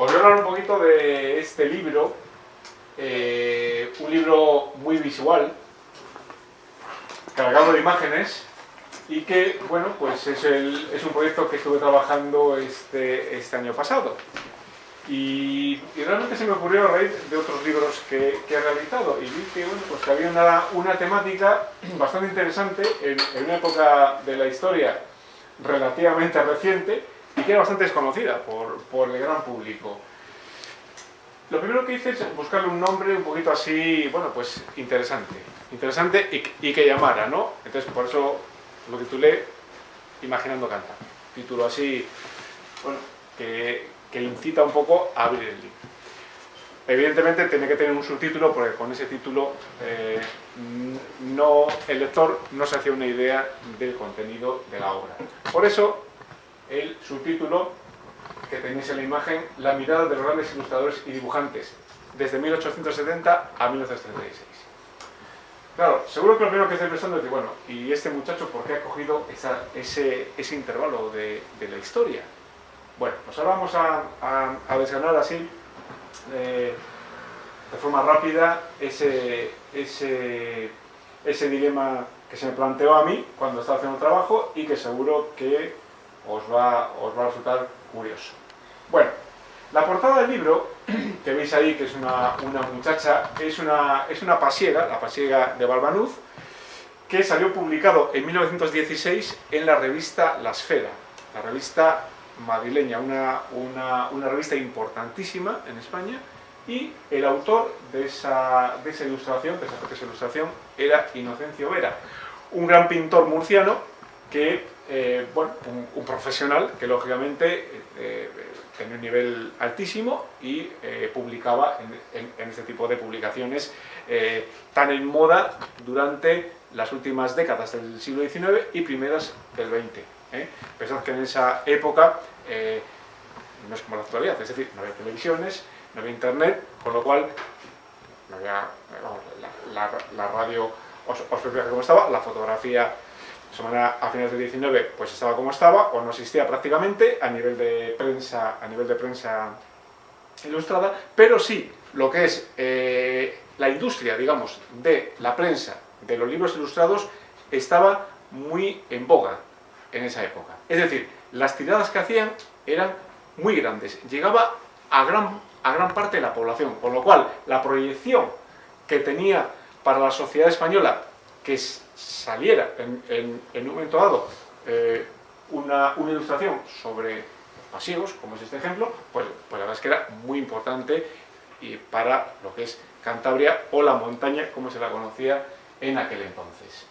Os voy a hablar un poquito de este libro, eh, un libro muy visual, cargado de imágenes, y que, bueno, pues es, un proyecto que estuve trabajando este, este año pasado. Y, realmente se me ocurrió a raíz de otros libros que, he realizado y vi que, bueno, pues había una, una, temática bastante interesante en, una época de la historia relativamente reciente y que era bastante desconocida por, por el gran público. Lo primero que hice es buscarle un nombre un poquito así, bueno, pues interesante. Interesante y, que llamara, ¿no? Entonces, por eso lo titulé Imaginando Cantar. Título así, bueno, que, que incita un poco a abrir el libro. Evidentemente tiene que tener un subtítulo porque con ese título eh, no, el lector no se hace una idea del contenido de la obra. Por eso el subtítulo que tenéis en la imagen, La mirada de los grandes ilustradores y dibujantes, desde 1870 a 1936. Claro, seguro que lo primero que estáis pensando es, bueno, ¿y este muchacho por qué ha cogido ese, ese, intervalo de, de la historia? Bueno, pues ahora vamos a, a, así, eh, de forma rápida, ese, ese, ese dilema que se me planteó a mí cuando estaba haciendo el trabajo y que seguro que os va, os va a resultar curioso. Bueno, la portada del libro, que veis ahí, que es una, una muchacha, es una, es una pasiega, la pasiega de Balbanuz, que salió publicado en 1916 en la revista La Esfera, la revista madrileña, una, una, revista importantísima en España, y el autor de esa, de esa ilustración, de esa, ilustración, era Inocencio Vera, un gran pintor murciano que, eh, bueno, un, profesional que lógicamente eh, tenía un nivel altísimo y eh, publicaba en, en, este tipo de publicaciones tan en moda durante las últimas décadas del siglo XIX y primeras del XX. ¿eh? Pensad que en esa época eh, no es como la actualidad, es decir, no había televisiones, no había internet, con lo cual no había, la, radio os, os como estaba, la fotografía a finales del 19 pues estaba como estaba o no existía prácticamente a nivel de prensa a nivel de prensa ilustrada pero sí lo que es eh, la industria digamos de la prensa de los libros ilustrados estaba muy en boga en esa época. Es decir, las tiradas que hacían eran muy grandes, llegaba a gran, a gran parte de la población, con lo cual la proyección que tenía para la sociedad española que saliera en, un momento dado eh, una, ilustración sobre pasivos, como es este ejemplo, pues, pues la verdad es que era muy importante y para lo que es Cantabria o la montaña, como se la conocía en aquel entonces.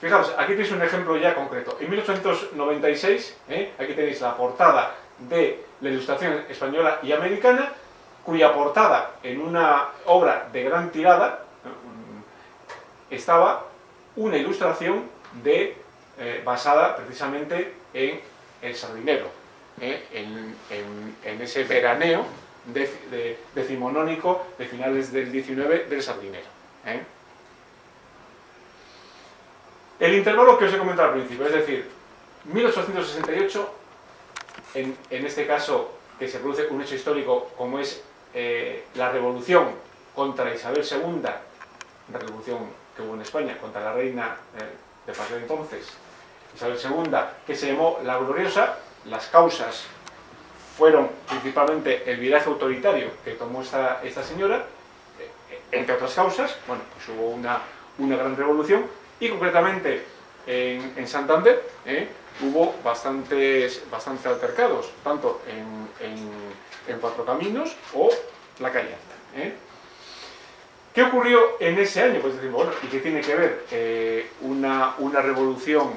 Fijaos, aquí tenéis un ejemplo ya concreto. En 1896, ¿eh? aquí tenéis la portada de la ilustración española y americana, cuya portada en una obra de gran tirada estaba una ilustración eh, basada precisamente en el sardinero, ¿eh? en, ese veraneo decimonónico de finales del 19 del sardinero. El intervalo que os he comentado al principio, es decir, 1868, en, este caso que se produce un hecho histórico como es eh, la revolución contra Isabel II, la revolución que hubo en España contra la reina eh, de parte de entonces, Isabel II, que se llamó La Gloriosa, las causas fueron principalmente el viraje autoritario que tomó esta, esta señora, eh, entre otras causas, bueno, pues hubo una, una gran revolución, y concretamente en, Santander ¿eh? hubo bastantes, bastantes altercados, tanto en, Cuatro Caminos o la calle. ¿Qué ocurrió en ese año? Pues decimos, bueno, ¿y qué tiene que ver eh, una, una, revolución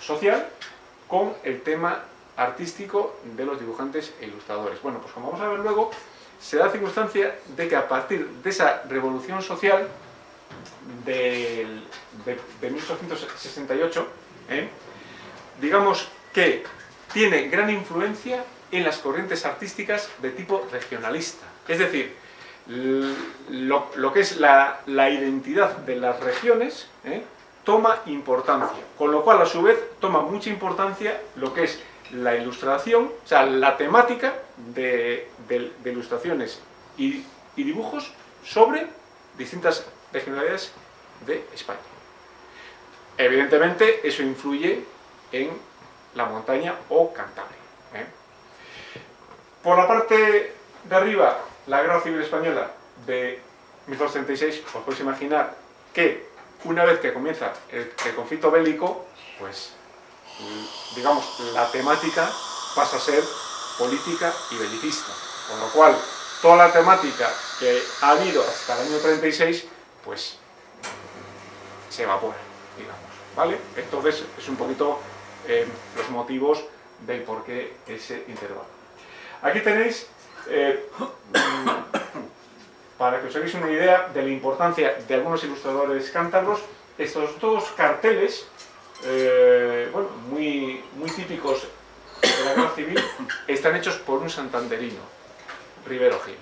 social con el tema artístico de los dibujantes e ilustradores? Bueno, pues como vamos a ver luego, se da circunstancia de que a partir de esa revolución social de, 1868, ¿eh? digamos que tiene gran influencia en las corrientes artísticas de tipo regionalista. Es decir, lo, que es la, identidad de las regiones ¿eh? toma importancia, con lo cual a su vez toma mucha importancia lo que es la ilustración, o sea, la temática de, ilustraciones y, dibujos sobre distintas regionalidades de España. Evidentemente, eso influye en la montaña o Cantabria. ¿eh? Por la parte de arriba, la Guerra Civil Española de 1236, os podéis imaginar que una vez que comienza el, conflicto bélico, pues digamos, la temática pasa a ser política y belicista. Con lo cual, toda la temática que ha habido hasta el año 36, pues se evapora, digamos. ¿Vale? Entonces, es un poquito eh, los motivos del por qué ese intervalo. Aquí tenéis, eh, para que os hagáis una idea de la importancia de algunos ilustradores cántabros, estos dos carteles, eh, bueno, muy, muy típicos de la guerra civil, están hechos por un santanderino, Rivero Gil.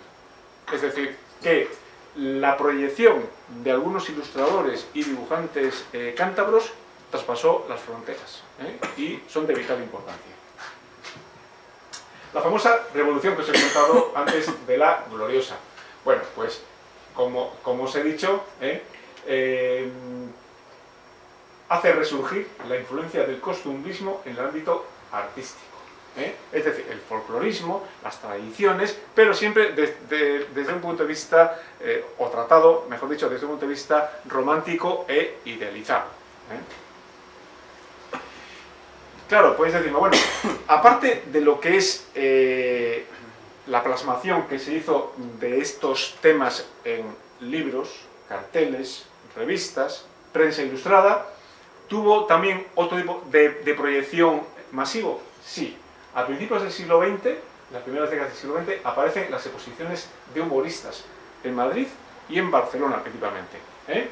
Es decir, que la proyección de algunos ilustradores y dibujantes cántabros traspasó las fronteras ¿eh? y son de vital importancia. La famosa revolución que os he contado antes de la gloriosa. Bueno, pues como, os he dicho, ¿eh? Eh, hace resurgir la influencia del costumbrismo en el ámbito artístico. Es decir, el folclorismo, las tradiciones, pero siempre desde un punto de vista, o tratado, mejor dicho, desde un punto de vista romántico e idealizado. Claro, podéis decirme, bueno, aparte de lo que es eh, la plasmación que se hizo de estos temas en libros, carteles, revistas, prensa ilustrada, ¿tuvo también otro tipo de, proyección masivo? Sí. A principios del siglo XX, las primeras décadas del siglo XX, aparecen las exposiciones de humoristas en Madrid y en Barcelona principalmente. ¿eh?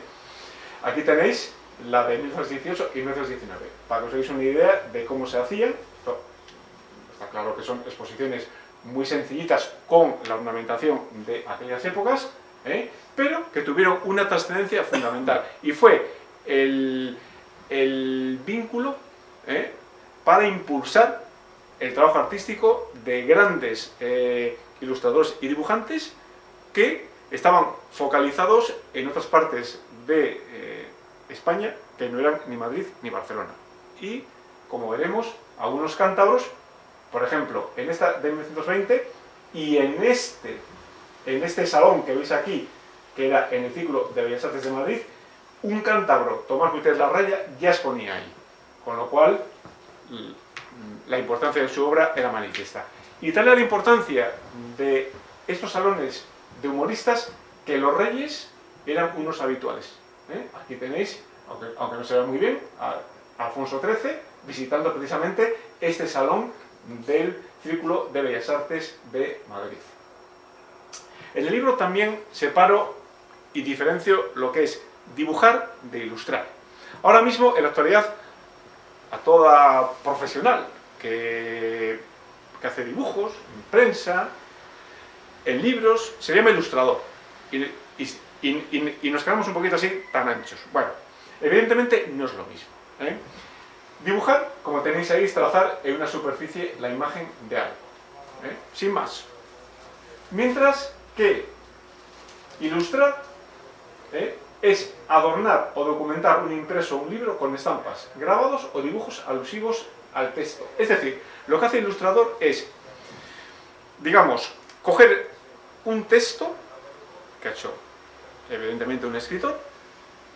Aquí tenéis la de 1918 y 1919. Para que os hagáis una idea de cómo se hacían, está claro que son exposiciones muy sencillitas con la ornamentación de aquellas épocas, ¿eh? pero que tuvieron una trascendencia fundamental. Y fue el, vínculo ¿eh? para impulsar el trabajo artístico de grandes eh, ilustradores y dibujantes que estaban focalizados en otras partes de España, que no eran ni Madrid ni Barcelona. Y, como veremos, algunos cántabros, por ejemplo, en esta de 1920 y en este, en este salón que veis aquí, que era en el ciclo de Bellas Artes de Madrid, un cántabro, Tomás Gutiérrez Larraya, ya exponía ahí. Con lo cual, la importancia de su obra era manifiesta. Y tal era la importancia de estos salones de humoristas que los reyes eran unos habituales. ¿Eh? Aquí tenéis, aunque, no se ve muy bien, a, Alfonso XIII visitando precisamente este salón del Círculo de Bellas Artes de Madrid. En el libro también separo y diferencio lo que es dibujar de ilustrar. Ahora mismo, en la actualidad, a toda profesional que, hace dibujos, en prensa, en libros, se llama ilustrador. Nos quedamos un poquito así, tan anchos. Bueno, evidentemente no es lo mismo. ¿eh? Dibujar, como tenéis ahí, es trazar en una superficie la imagen de algo. ¿eh? Sin más. Mientras que ilustrar ¿eh? es adornar o documentar un impreso o un libro con estampas, grabados o dibujos alusivos al texto. Es decir, lo que hace el ilustrador es, digamos, coger un texto que ha hecho evidentemente un escritor,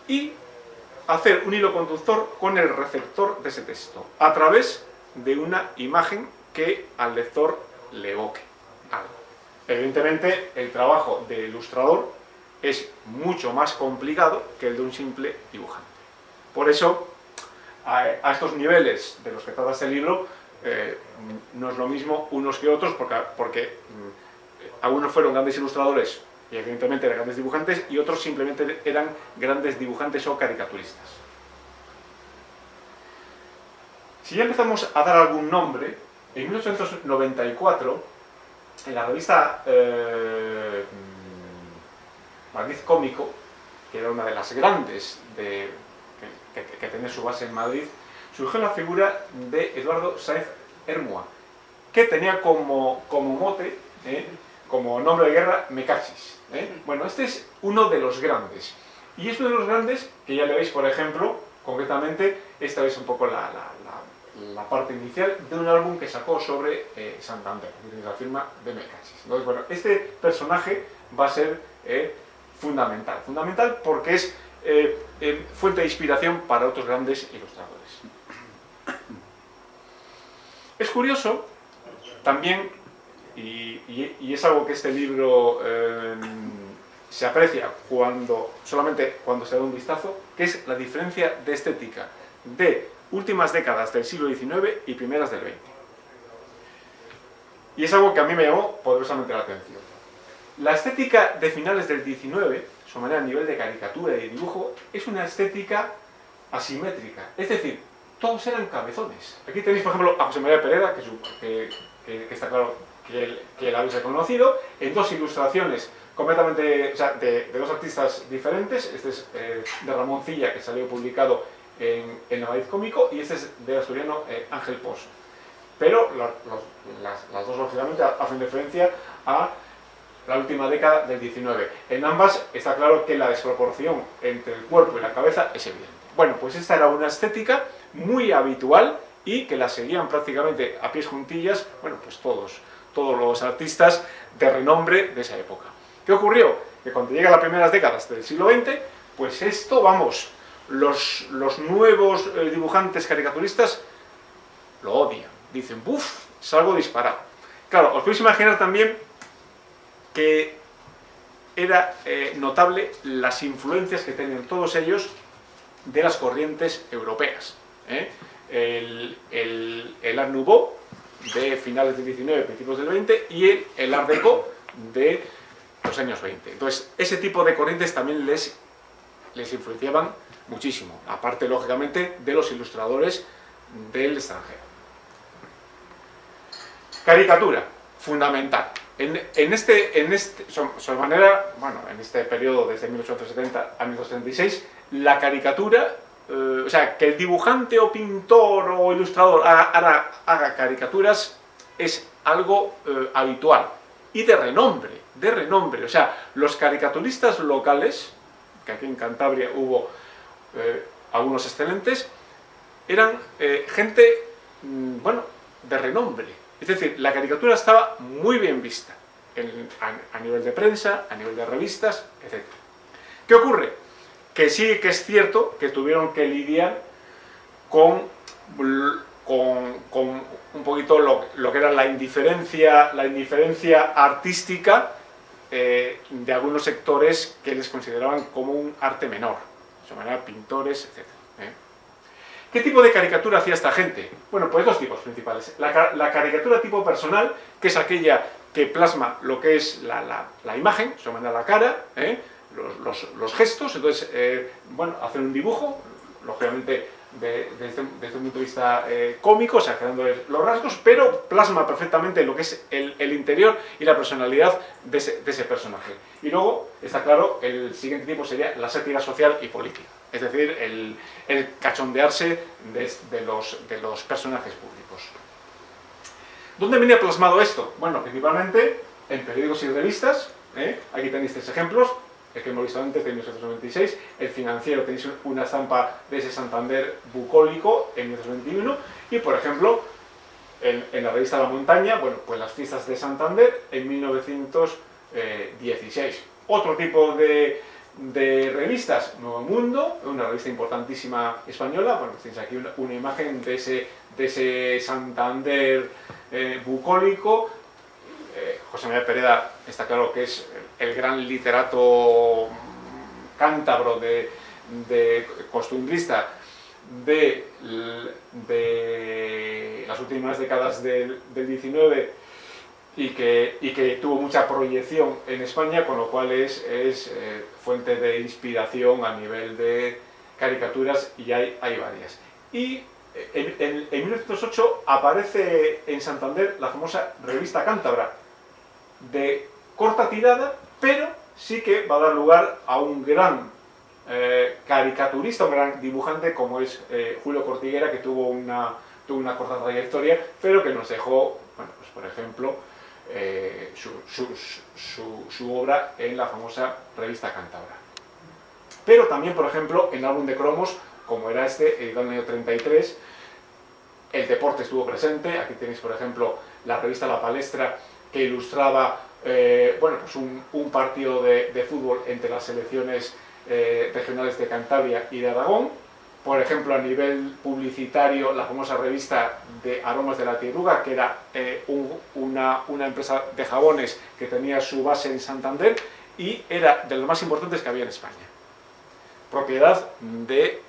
y hacer un hilo conductor con el receptor de ese texto, a través de una imagen que al lector le evoque. Evidentemente, el trabajo de ilustrador es mucho más complicado que el de un simple dibujante. Por eso, a, estos niveles de los que trata este libro, eh, no es lo mismo unos que otros, porque, porque mm, algunos fueron grandes ilustradores y evidentemente eran grandes dibujantes, y otros simplemente eran grandes dibujantes o caricaturistas. Si ya empezamos a dar algún nombre, en 1894, en la revista eh, Madrid Cómico, que era una de las grandes que, tenía su base en Madrid, surgió la figura de Eduardo Saez Hermua, que tenía como, como mote, ¿eh? como nombre de guerra, Mecachis. ¿Eh? Bueno, este es uno de los grandes. Y es uno de los grandes que ya le veis, por ejemplo, concretamente, esta es un poco la, la, parte inicial de un álbum que sacó sobre eh, Santander, la firma de Mecachis. Entonces, bueno, este personaje va a ser eh, fundamental. Fundamental porque es fuente de inspiración para otros grandes ilustradores. Es curioso también, y, es algo que este libro em, se aprecia cuando, solamente cuando se da un vistazo, que es la diferencia de estética de últimas décadas del siglo XIX y primeras del XX. Y es algo que a mí me llamó poderosamente la atención. La estética de finales del XIX, su manera a nivel de caricatura y de dibujo, es una estética asimétrica. Es decir, todos eran cabezones. Aquí tenéis, por ejemplo, a José María Pereda, que, está claro que, que la habéis reconocido, en dos ilustraciones completamente, o sea, de, dos artistas diferentes. Este es eh, de Ramón Cilla, que salió publicado en, en Navaiz Cómico, y este es de asturiano eh, Ángel Pozo. Pero las, las, dos, lógicamente, hacen referencia a la última década del 19. En ambas está claro que la desproporción entre el cuerpo y la cabeza es evidente. Bueno, pues esta era una estética muy habitual y que la seguían prácticamente a pies juntillas, bueno, pues todos, todos los artistas de renombre de esa época. ¿Qué ocurrió? Que cuando llega las primeras décadas del siglo XX, pues esto, vamos, los, nuevos eh, dibujantes caricaturistas lo odian. Dicen, ¡buf! Salgo disparado. Claro, os podéis imaginar también que era eh, notable las influencias que tenían todos ellos de las corrientes europeas. ¿eh? El, el, Nouveau de finales del 19, principios del 20 y el, el Art Deco de los años 20. Entonces, ese tipo de corrientes también les, les influenciaban muchísimo, aparte, lógicamente, de los ilustradores del extranjero. Caricatura, fundamental. En, en este, en este, manera, bueno, en este periodo desde 1870 a 1836, la caricatura, eh, o sea, que el dibujante o pintor o ilustrador haga, caricaturas es algo eh, habitual y de renombre, de renombre. O sea, los caricaturistas locales, que aquí en Cantabria hubo eh, algunos excelentes, eran gente, mm, bueno, de renombre. Es decir, la caricatura estaba muy bien vista a, a nivel de prensa, a nivel de revistas, etc. ¿Qué ocurre? Que sí que es cierto que tuvieron que lidiar con, un poquito lo, que era la indiferencia, la indiferencia artística eh, de algunos sectores que les consideraban como un arte menor, de manera pintores, etc. ¿eh? ¿Qué tipo de caricatura hacía esta gente? Bueno, pues dos tipos principales. La, caricatura tipo personal, que es aquella que plasma lo que es la, la imagen, se llama la cara, ¿eh? Los, gestos, entonces, eh, bueno, hacer un dibujo, lógicamente desde, un punto de vista eh, cómico, o sea, creando los rasgos, pero plasma perfectamente lo que es el, interior y la personalidad de ese, personaje. Y luego, está claro, el siguiente tipo sería la sátira social y política, es decir, el, cachondearse de, los, de los personajes públicos. ¿Dónde venía plasmado esto? Bueno, principalmente en periódicos y revistas, ¿eh? aquí tenéis tres ejemplos, que hemos visto antes, de 1896, el financiero, tenéis una estampa de ese Santander bucólico en 1821, y por ejemplo, en, la revista La Montaña, bueno, pues las fiestas de Santander en 1916. Otro tipo de, revistas, Nuevo Mundo, una revista importantísima española, bueno, tenéis aquí una, imagen de ese, de ese Santander eh, bucólico, eh, José María Pereda está claro que es el gran literato cántabro de, costumbrista de, las últimas décadas del, 19 y que, tuvo mucha proyección en España, con lo cual es, eh, fuente de inspiración a nivel de caricaturas y hay, varias. Y en, en, en 1908 aparece en Santander la famosa revista cántabra, de corta tirada, pero sí que va a dar lugar a un gran eh, caricaturista, un gran dibujante como es eh, Julio Cortiguera, que tuvo una tuvo una corta trayectoria, pero que nos dejó, bueno, pues por ejemplo, eh, su, obra en la famosa revista Cantabra. Pero también, por ejemplo, en álbum de cromos, como era este, el año 33, el deporte estuvo presente, aquí tenéis, por ejemplo, la revista La Palestra, que ilustraba eh, bueno, pues un, partido de, fútbol entre las selecciones eh, regionales de Cantabria y de Aragón, por ejemplo, a nivel publicitario, la famosa revista de Aromas de la Tierruga, que era eh, una, empresa de jabones que tenía su base en Santander y era de los más importantes que había en España. Propiedad de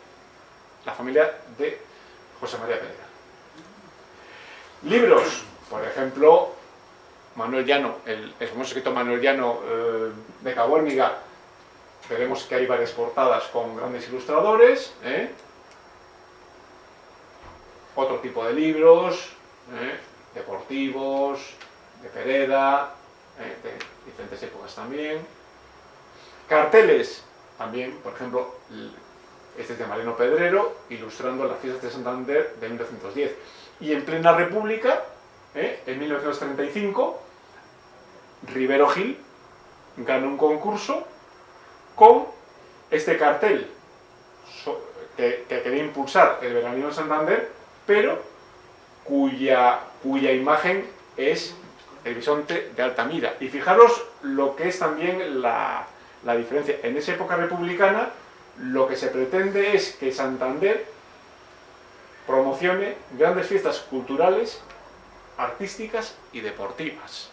la familia de José María Pereira. Libros, por ejemplo, Manuel Llano, el, famoso escrito Manuel Llano eh, de Cabuérniga, veremos que hay varias portadas con grandes ilustradores, ¿eh? otro tipo de libros, ¿eh? deportivos, de Pereda, ¿eh? de diferentes épocas también. Carteles, también, por ejemplo, este es de Mariano Pedrero, ilustrando las fiestas de Santander de 1910. Y en plena república, en 1935, Rivero Gil ganó un concurso con este cartel que, que, quería impulsar el veranino de Santander pero cuya, cuya imagen es el bisonte de Altamira. Y fijaros lo que es también la, diferencia. En esa época republicana, lo que se pretende es que Santander promocione grandes fiestas culturales, artísticas y deportivas.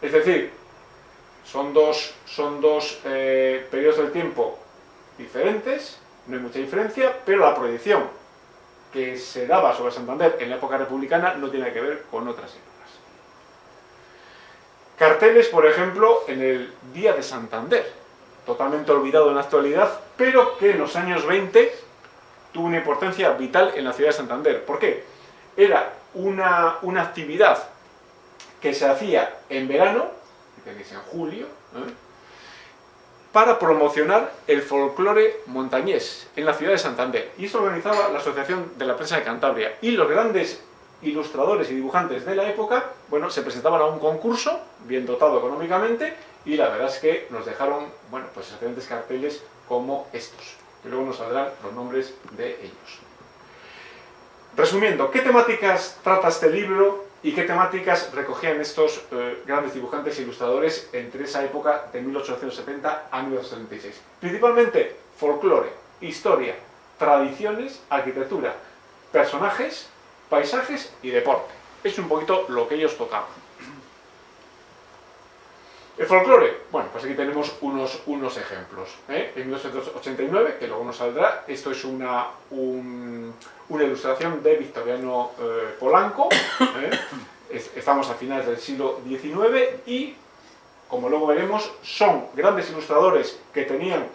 Es decir, son dos, son dos eh, periodos del tiempo diferentes, no hay mucha diferencia, pero la proyección que se daba sobre Santander en la época republicana no tiene que ver con otras épocas. Carteles, por ejemplo, en el Día de Santander, totalmente olvidado en la actualidad, pero que en los años 20 tuvo una importancia vital en la ciudad de Santander. ¿Por qué? Era una, una actividad que se hacía en verano, en julio, ¿eh? para promocionar el folclore montañés en la ciudad de Santander. Y esto organizaba la Asociación de la Prensa de Cantabria. Y los grandes ilustradores y dibujantes de la época, bueno, se presentaban a un concurso, bien dotado económicamente, y la verdad es que nos dejaron, bueno, pues excelentes carteles como estos, que luego nos saldrán los nombres de ellos. Resumiendo, ¿qué temáticas trata este libro y qué temáticas recogían estos eh, grandes dibujantes e ilustradores entre esa época de 1870 a 1936. Principalmente folclore, historia, tradiciones, arquitectura, personajes, paisajes y deporte. Es un poquito lo que ellos tocaban. El folclore, bueno, pues aquí tenemos unos, unos ejemplos. ¿eh? En 1989, que luego nos saldrá, esto es una, una ilustración de Victoriano eh, Polanco, ¿eh? estamos a finales del siglo XIX y, como luego veremos, son grandes ilustradores que tenían,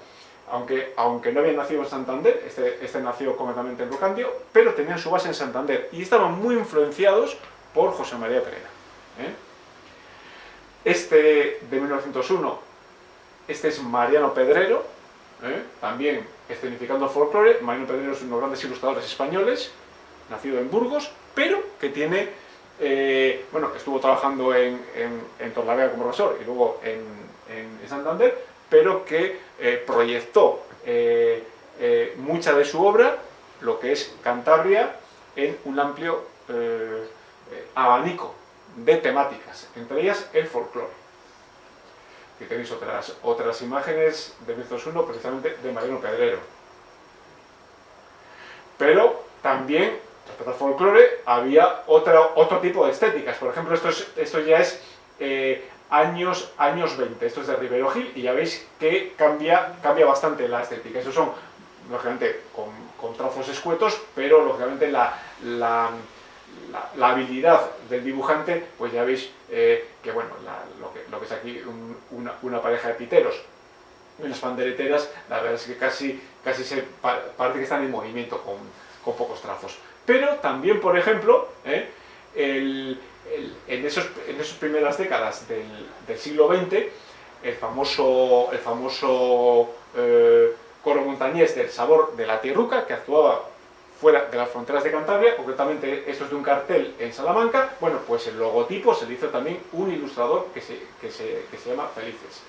aunque, aunque no habían nacido en Santander, este, este nació completamente en Rocandio, pero tenían su base en Santander y estaban muy influenciados por José María Pereira. Este de 1901, este es Mariano Pedrero, ¿eh? también escenificando folclore. Mariano Pedrero es uno de los grandes ilustradores españoles, nacido en Burgos, pero que tiene, eh, bueno, estuvo trabajando en, en, Torlavega como profesor y luego en, Santander, pero que eh, proyectó mucha de su obra, lo que es Cantabria, en un amplio abanico de temáticas, entre ellas el folclore. Aquí tenéis otras, otras imágenes de 1901, precisamente de Mariano Pedrero. Pero también, respecto al folclore, había otro, otro tipo de estéticas. Por ejemplo, esto, esto ya es eh, años, años 20, esto es de Rivero Gil, y ya veis que cambia, cambia bastante la estética. Estos son, lógicamente, con, con trazos escuetos, pero lógicamente la, la la, habilidad del dibujante, pues ya veis eh, que, bueno, lo, que, lo, que, es aquí una, pareja de piteros, unas pandereteras, la verdad es que casi, casi se parece que están en movimiento con, con pocos trazos. Pero también, por ejemplo, eh, en, esos, en esas primeras décadas del, del, siglo XX, el famoso, el famoso eh, coro montañés del sabor de la tierruca, que actuaba fuera de las fronteras de Cantabria, concretamente esto es de un cartel en Salamanca, bueno, pues el logotipo se le hizo también un ilustrador que se, que se, que se llama Felices.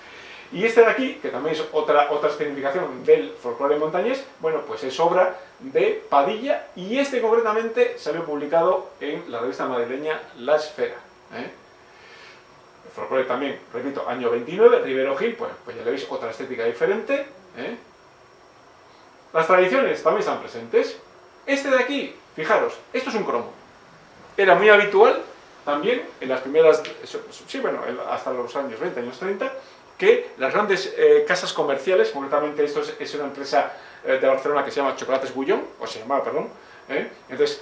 Y este de aquí, que también es otra, otra significación del folclore montañés, bueno, pues es obra de Padilla y este concretamente salió publicado en la revista madrileña La Esfera. ¿eh? El folclore también, repito, año 29, Rivero Gil, pues, pues ya le veis otra estética diferente. ¿eh? Las tradiciones también están presentes. Este de aquí, fijaros, esto es un cromo. Era muy habitual también en las primeras, sí, bueno, hasta los años 20, años 30, que las grandes eh, casas comerciales, concretamente esto es, una empresa eh, de Barcelona que se llama Chocolates Gullón, o se llamaba, perdón, ¿eh? entonces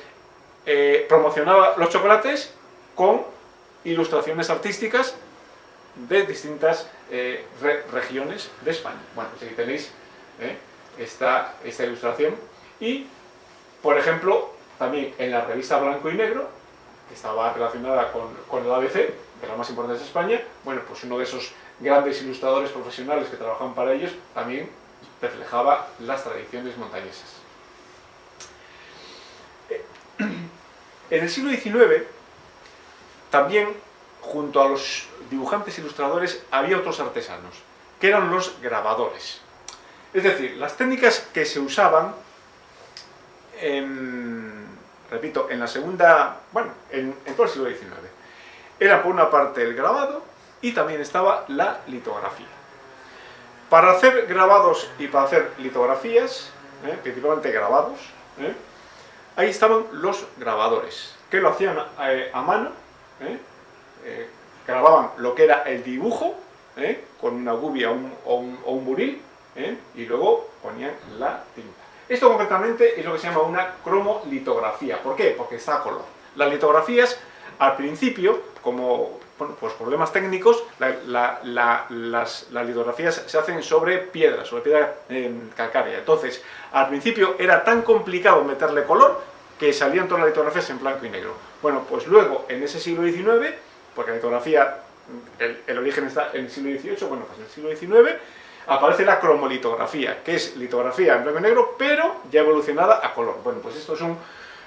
promocionaba los chocolates con ilustraciones artísticas de distintas regiones de España. Bueno, pues aquí tenéis esta, esta ilustración y, por ejemplo, también en la revista Blanco y Negro, que estaba relacionada con, con el ABC, de las más importantes de España, bueno, pues uno de esos grandes ilustradores profesionales que trabajaban para ellos, también reflejaba las tradiciones montañesas. En el siglo XIX, también, junto a los dibujantes ilustradores, había otros artesanos, que eran los grabadores. Es decir, las técnicas que se usaban, repito, en la segunda, bueno, en, en todo el siglo XIX, era por una parte el grabado y también estaba la litografía. Para hacer grabados y para hacer litografías, ¿eh? principalmente grabados, ¿eh? ahí estaban los grabadores, que lo hacían eh, a mano, grababan lo que era el dibujo, con una gubia o un, buril, y luego ponían la tinta. Esto concretamente es lo que se llama una cromolitografía. ¿Por qué? Porque está a color. Las litografías, al principio, como bueno, pues problemas técnicos, las, litografías se hacen sobre piedra, sobre piedra calcárea. Entonces, al principio era tan complicado meterle color que salían todas las litografías en blanco y negro. Bueno, pues luego, en ese siglo XIX, porque la litografía, el, origen está en el siglo XVIII, bueno, pues en el siglo XIX, aparece la cromolitografía, que es litografía en blanco y negro, pero ya evolucionada a color. Bueno, pues esto es un,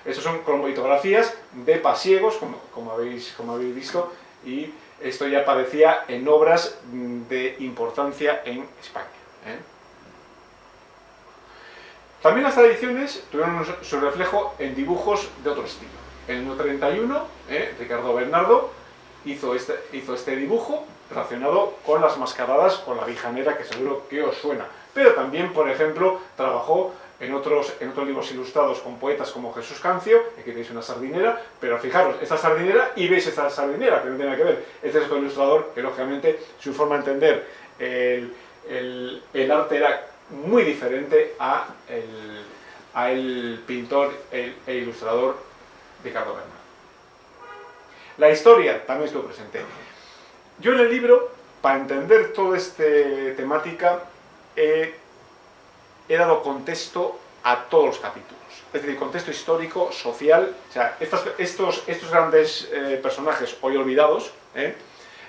estos son cromolitografías de pasiegos, como, como, habéis, como habéis visto, y esto ya aparecía en obras de importancia en España. ¿eh? También las tradiciones tuvieron su reflejo en dibujos de otro estilo. En el año 31, ¿eh? Ricardo Bernardo hizo este, hizo este dibujo relacionado con las mascaradas, con la vijanera, que seguro que os suena. Pero también, por ejemplo, trabajó en otros, en otros libros ilustrados con poetas como Jesús Cancio, aquí tenéis una sardinera, pero fijaros, esta sardinera y veis esta sardinera, que no tiene nada que ver. Este es otro ilustrador que, lógicamente, su forma de entender el, el, arte era muy diferente a el, a el pintor e ilustrador Ricardo Bernal. La historia también estuvo presente. Yo en el libro, para entender toda esta temática, he dado contexto a todos los capítulos. Es decir, contexto histórico, social, o sea, estos, estos, grandes eh, personajes hoy olvidados, ¿eh?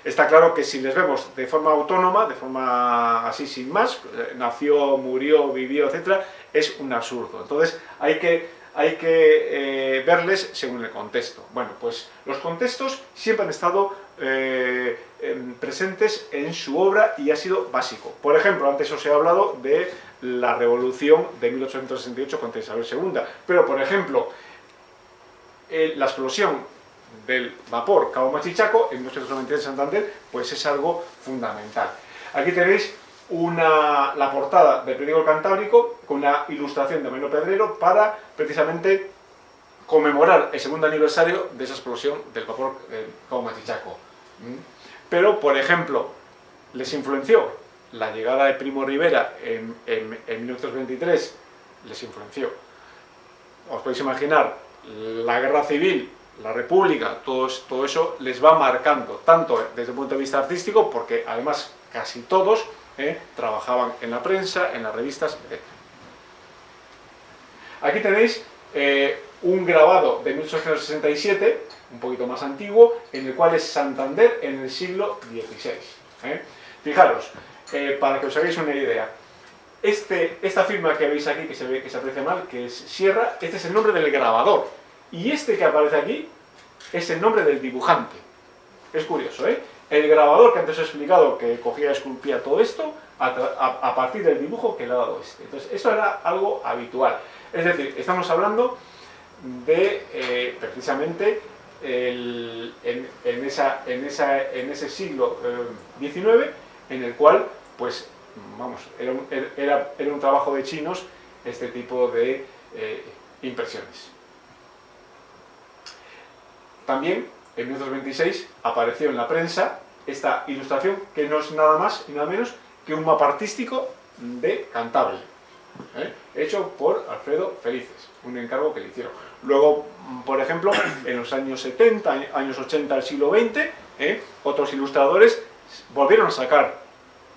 está claro que si les vemos de forma autónoma, de forma así sin más, eh, nació, murió, vivió, etc., es un absurdo. Entonces hay que, hay que verles según el contexto. Bueno, pues los contextos siempre han estado em, presentes en su obra y ha sido básico. Por ejemplo, antes os he hablado de la revolución de 1868 contra Isabel II. Pero, por ejemplo, la explosión del vapor Cabo Machichaco en 1893 en Santander, pues es algo fundamental. Aquí tenéis la portada del periódico Cantábrico con una ilustración de Meno Pedrero para precisamente conmemorar el segundo aniversario de esa explosión del vapor Cabo Machichaco. ¿Mm? Pero, por ejemplo, les influenció la llegada de Primo Rivera en, en, 1923 les influenció. Os podéis imaginar, la guerra civil, la república, todo, todo eso les va marcando, tanto desde el punto de vista artístico, porque además casi todos eh, trabajaban en la prensa, en las revistas, etc. Aquí tenéis eh, un grabado de 1867, un poquito más antiguo, en el cual es Santander en el siglo XVI. Eh. Fijaros, eh, para que os hagáis una idea. este, esta firma que veis aquí, que se ve que se aprecia mal, que es Sierra, este es el nombre del grabador. Y este que aparece aquí es el nombre del dibujante. Es curioso, ¿eh? El grabador que antes os he explicado, que cogía y esculpía todo esto, a, partir del dibujo que le ha dado este. Entonces, eso era algo habitual. Es decir, estamos hablando de, eh, precisamente, en, esa, en, esa, en, ese siglo XIX, eh, en el cual, pues, vamos, era un, era, un trabajo de chinos este tipo de eh, impresiones. También, en 1926, apareció en la prensa esta ilustración, que no es nada más y nada menos que un mapa artístico de Cantabria, ¿eh? hecho por Alfredo Felices, un encargo que le hicieron. Luego, por ejemplo, en los años 70, años 80 del siglo XX, ¿eh? otros ilustradores volvieron a sacar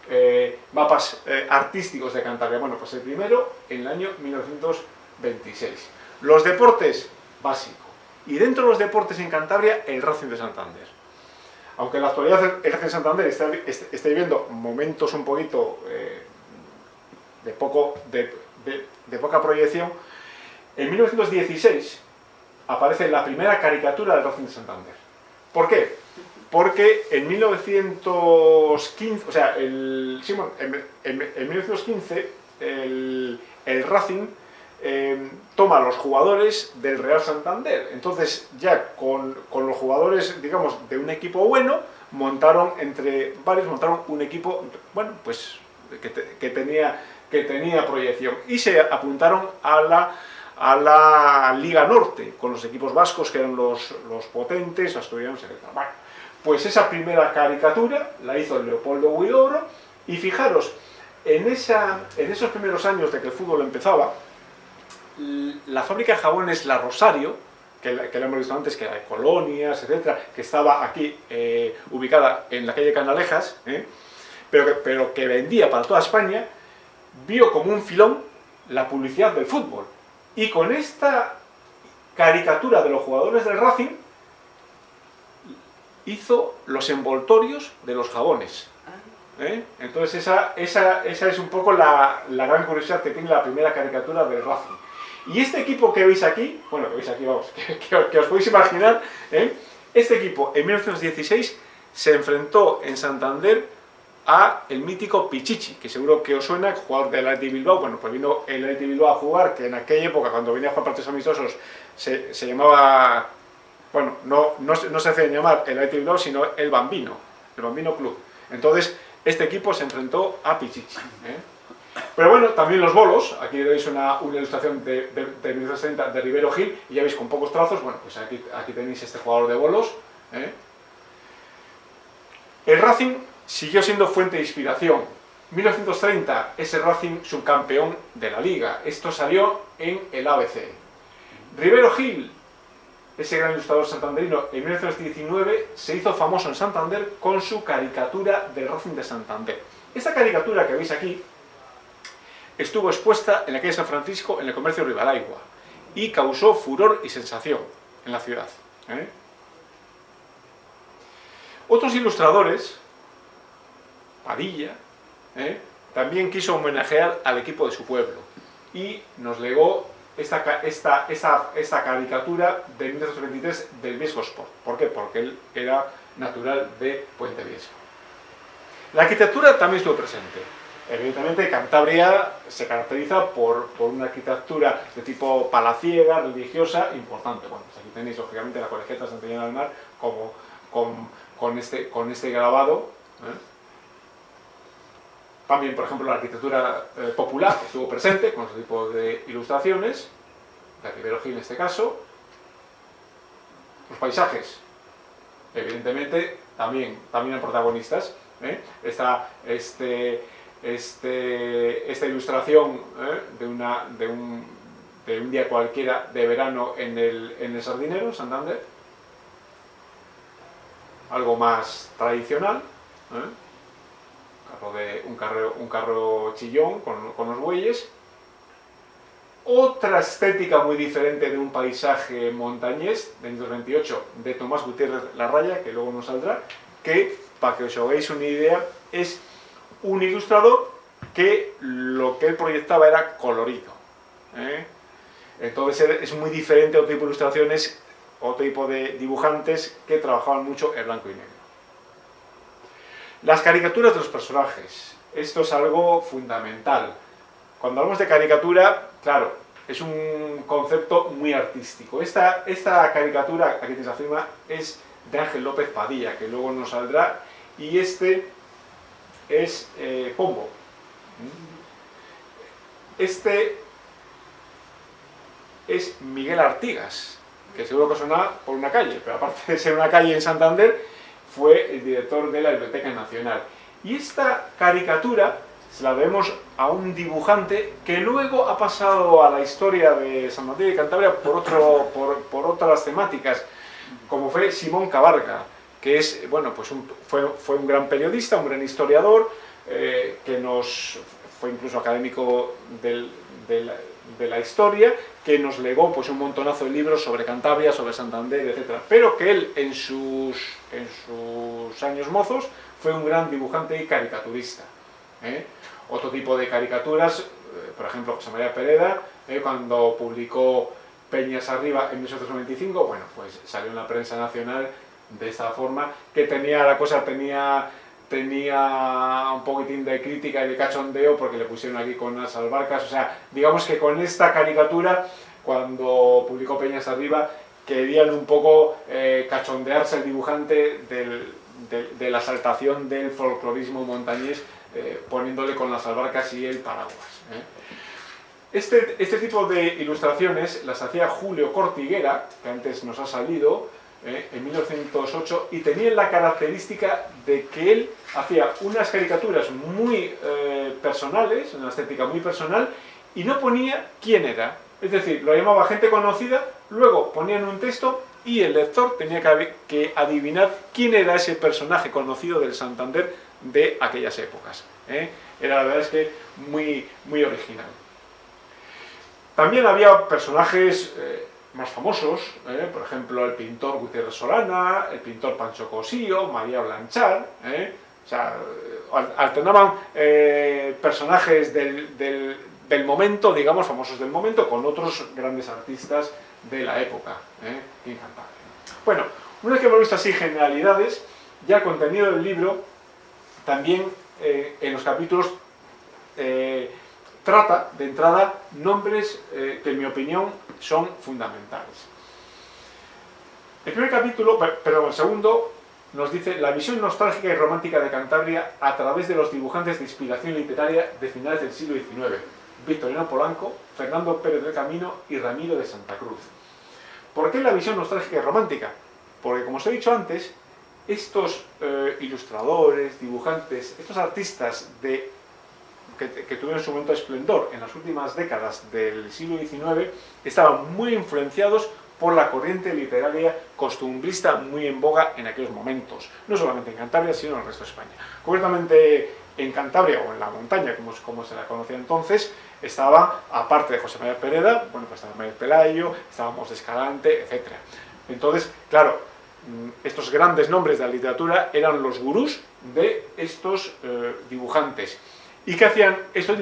eh, mapas artísticos de Cantabria. Bueno, pues el primero en el año 1926. Los deportes, básico. Y dentro de los deportes en Cantabria, el Racing de Santander. Aunque en la actualidad el Racing de Santander está, viviendo momentos un poquito de, poco, de, de poca proyección, en 1916 aparece la primera caricatura del Racing de Santander. ¿Por qué? Porque en 1915, o sea, el, en, 1915 el, Racing eh, toma los jugadores del Real Santander. Entonces ya con, los jugadores, digamos, de un equipo bueno, montaron entre varios, montaron un equipo, bueno, pues que, tenía, que tenía proyección. Y se apuntaron a la a la Liga Norte, con los equipos vascos que eran los, los potentes, asturianos, etc. Bueno, pues esa primera caricatura la hizo Leopoldo Huidobro, y fijaros, en, esa, en esos primeros años de que el fútbol empezaba, la fábrica de jabones La Rosario, que, la, que hemos visto antes, que era de colonias, etcétera, que estaba aquí eh, ubicada en la calle Canalejas, eh, pero, que, pero que vendía para toda España, vio como un filón la publicidad del fútbol. Y con esta caricatura de los jugadores del Racing, hizo los envoltorios de los jabones. Ah. ¿Eh? Entonces esa, esa, esa, es un poco la, la, gran curiosidad que tiene la primera caricatura del Racing. Y este equipo que veis aquí, bueno, que veis aquí, vamos, que, os podéis imaginar, ¿eh? este equipo en 1916 se enfrentó en Santander a el mítico Pichichi, que seguro que os suena, jugador del Athletic Bilbao, bueno, pues vino el Athletic Bilbao a jugar, que en aquella época, cuando venía a jugar partidos amistosos, se, se llamaba, bueno, no, no, se hacía llamar el Athletic Bilbao, sino el Bambino, el Bambino Club. Entonces, este equipo se enfrentó a Pichichi. ¿eh? Pero bueno, también los bolos, aquí veis una, una ilustración de, de, de 1960 de Rivero Gil, y ya veis con pocos trazos, bueno, pues aquí, aquí tenéis este jugador de bolos. ¿eh? El Racing siguió siendo fuente de inspiración. 1930 es el Racing subcampeón de la Liga. Esto salió en el ABC. Rivero Gil, ese gran ilustrador santanderino, en 1919 se hizo famoso en Santander con su caricatura del Racing de Santander. Esta caricatura que veis aquí estuvo expuesta en la calle San Francisco en el comercio Rivalaigua y causó furor y sensación en la ciudad. ¿eh? Otros ilustradores Padilla, ¿eh? también quiso homenajear al equipo de su pueblo y nos legó esta, esta, esta, caricatura de 1923 del Viesco Sport. ¿Por qué? Porque él era natural de Puente Viesco. La arquitectura también estuvo presente. Evidentemente Cantabria se caracteriza por, por, una arquitectura de tipo palaciega, religiosa, importante. Bueno, pues aquí tenéis lógicamente la colegiata Santillana del Mar como, con, con, este, con este grabado. ¿eh? También, por ejemplo, la arquitectura eh, popular estuvo presente con este tipo de ilustraciones, de Rivero Gil en este caso. Los paisajes, evidentemente, también, también eran protagonistas. ¿eh? Esta, este, este, esta ilustración ¿eh? de, una, de, un, de, un, día cualquiera de verano en el, en el Sardinero, Santander. Algo más tradicional de, un, carro, un carro chillón con, con los bueyes. Otra estética muy diferente de un paisaje montañés de 1928 de Tomás Gutiérrez La Raya, que luego nos saldrá, que, para que os hagáis una idea, es un ilustrador que lo que él proyectaba era colorido. ¿eh? Entonces es muy diferente a otro tipo de ilustraciones, otro tipo de dibujantes que trabajaban mucho en blanco y negro. Las caricaturas de los personajes. Esto es algo fundamental. Cuando hablamos de caricatura, claro, es un concepto muy artístico. Esta, caricatura, aquí tienes la firma, es de Ángel López Padilla, que luego nos saldrá, y este es eh, Pombo. Este es Miguel Artigas, que seguro que suena por una calle, pero aparte de ser una calle en Santander, fue el director de la Biblioteca Nacional. Y esta caricatura se la debemos a un dibujante que luego ha pasado a la historia de San Martín de Cantabria por, otro, por, otras temáticas, como fue Simón Cabarga, que es, bueno, pues fue, fue, un gran periodista, un gran historiador, eh, que nos fue incluso académico del, de la historia, que nos legó pues, un montonazo de libros sobre Cantabria, sobre Santander, etc. Pero que él, en sus, en sus años mozos, fue un gran dibujante y caricaturista. ¿eh? Otro tipo de caricaturas, eh, por ejemplo, José María Pereda, ¿eh? cuando publicó Peñas Arriba en 1895, bueno, pues salió en la prensa nacional de esta forma, que tenía, la cosa tenía tenía un poquitín de crítica y de cachondeo porque le pusieron aquí con unas albarcas, o sea, digamos que con esta caricatura, cuando publicó Peñas Arriba, querían un poco eh, cachondearse el dibujante de, la saltación del folclorismo montañés, eh, poniéndole con las albarcas y el paraguas. ¿eh? Este, este tipo de ilustraciones las hacía Julio Cortiguera, que antes nos ha salido, en 1908 y tenía la característica de que él hacía unas caricaturas muy personales, una estética muy personal, y no ponía quién era. Es decir, lo llamaba gente conocida, luego ponían un texto y el lector tenía que adivinar quién era ese personaje conocido del Santander de aquellas épocas. ¿eh? Era la verdad es que muy, muy original. También había personajes más famosos, ¿eh? por ejemplo el pintor Gutiérrez Solana, el pintor Pancho Cosío, María Blanchard, ¿eh? o sea, alternaban eh, personajes del, momento, digamos, famosos del momento, con otros grandes artistas de la época. Bueno, una vez que hemos visto así generalidades, ya el contenido del libro, también en los capítulos trata de entrada nombres que en mi opinión son fundamentales. El primer capítulo, pero el segundo, nos dice la visión nostálgica y romántica de Cantabria a través de los dibujantes de inspiración literaria de finales del siglo XIX, Victorino Polanco, Fernando Pérez del Camino y Ramiro de Santa Cruz. ¿Por qué la visión nostálgica y romántica? Porque, como os he dicho antes, estos eh, ilustradores, dibujantes, estos artistas de que, tuvieron su momento de esplendor en las últimas décadas del siglo XIX, estaban muy influenciados por la corriente literaria costumbrista muy en boga en aquellos momentos, no solamente en Cantabria, sino en el resto de España. Concretamente en Cantabria, o en la montaña, como, como se la conocía entonces, estaba, aparte de José María Pereda, bueno, pues estaba María Pelayo, estábamos de Escalante, etc. Entonces, claro, mm, estos grandes nombres de la literatura eran los gurús de estos eh, dibujantes. ¿Y qué hacían estos,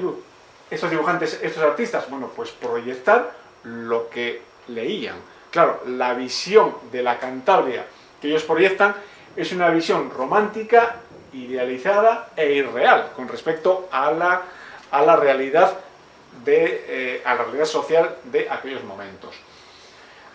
dibujantes, estos artistas? Bueno, pues proyectar lo que leían. Claro, la visión de la Cantabria que ellos proyectan es una visión romántica, idealizada e irreal con respecto a la, a la realidad de, eh, a la realidad social de aquellos momentos.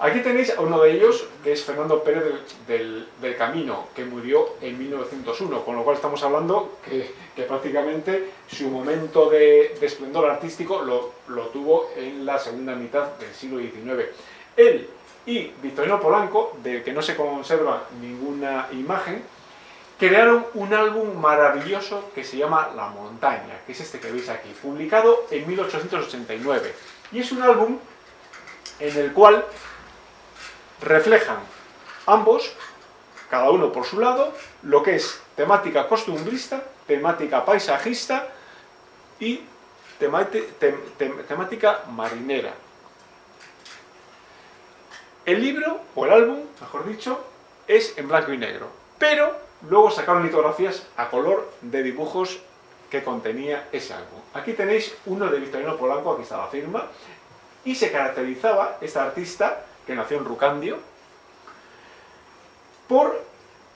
Aquí tenéis a uno de ellos, que es Fernando Pérez del, Camino, que murió en 1901, con lo cual estamos hablando que, prácticamente su momento de, esplendor artístico lo, tuvo en la segunda mitad del siglo XIX. Él y Victorino Polanco, del que no se conserva ninguna imagen, crearon un álbum maravilloso que se llama La Montaña, que es este que veis aquí, publicado en 1889. Y es un álbum en el cual reflejan ambos, cada uno por su lado, lo que es temática costumbrista, temática paisajista y temática marinera. El libro, o el álbum, mejor dicho, es en blanco y negro, pero luego sacaron litografías a color de dibujos que contenía ese álbum. Aquí tenéis uno de Victorino Polanco, aquí está la firma, y se caracterizaba esta artista, que nació en Rucandio, por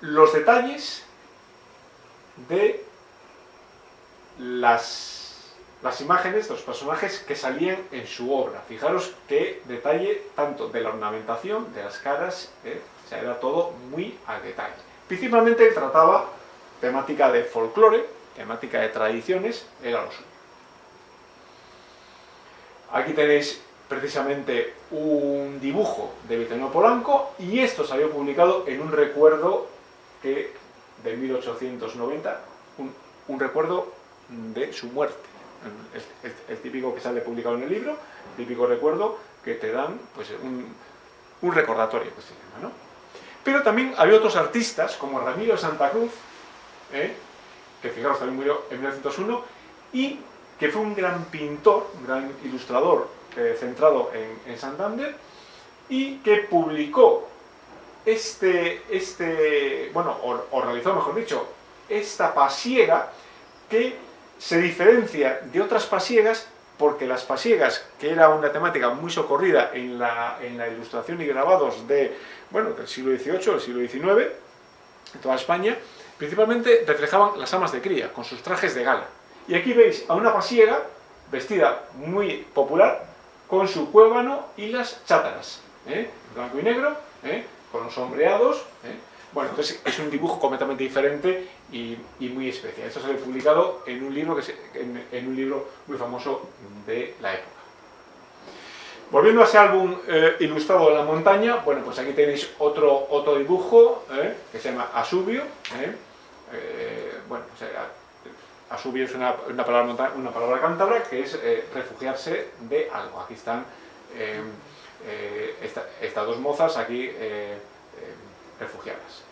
los detalles de las, imágenes los personajes que salían en su obra. Fijaros qué detalle tanto de la ornamentación, de las caras, ¿eh? o era todo muy al detalle. Principalmente trataba temática de folclore, temática de tradiciones, era lo suyo. Aquí tenéis precisamente un dibujo de Victorino Polanco y esto se publicado en un recuerdo que, de 1890, un, recuerdo de su muerte. El, típico que sale publicado en el libro, el típico recuerdo que te dan pues, un, recordatorio que se llama. ¿no? Pero también había otros artistas, como Ramiro Santa Cruz, ¿eh? que fijaros también murió en 1901, y que fue un gran pintor, un gran ilustrador eh, centrado en, Santander, y que publicó este, este bueno, o, realizó, mejor dicho, esta pasiega que se diferencia de otras pasiegas porque las pasiegas, que era una temática muy socorrida en la, en la ilustración y grabados de, bueno, del siglo XVIII, del siglo XIX, en toda España, principalmente reflejaban las amas de cría, con sus trajes de gala. Y aquí veis a una pasiega, vestida muy popular, con su cuébano y las chátaras, ¿eh? blanco y negro, ¿eh? con los sombreados. ¿eh? Bueno, entonces es un dibujo completamente diferente y, muy especial. Esto se ha publicado en un libro, que en, un libro muy famoso de la época. Volviendo a ese álbum ilustrado de la montaña, bueno, pues aquí tenéis otro, otro dibujo que se llama Asubio. bueno, o sea, Asubio es una, palabra, una palabra cántabra que es eh, refugiarse de algo. Aquí están eh, eh, estas dos mozas aquí refugiadas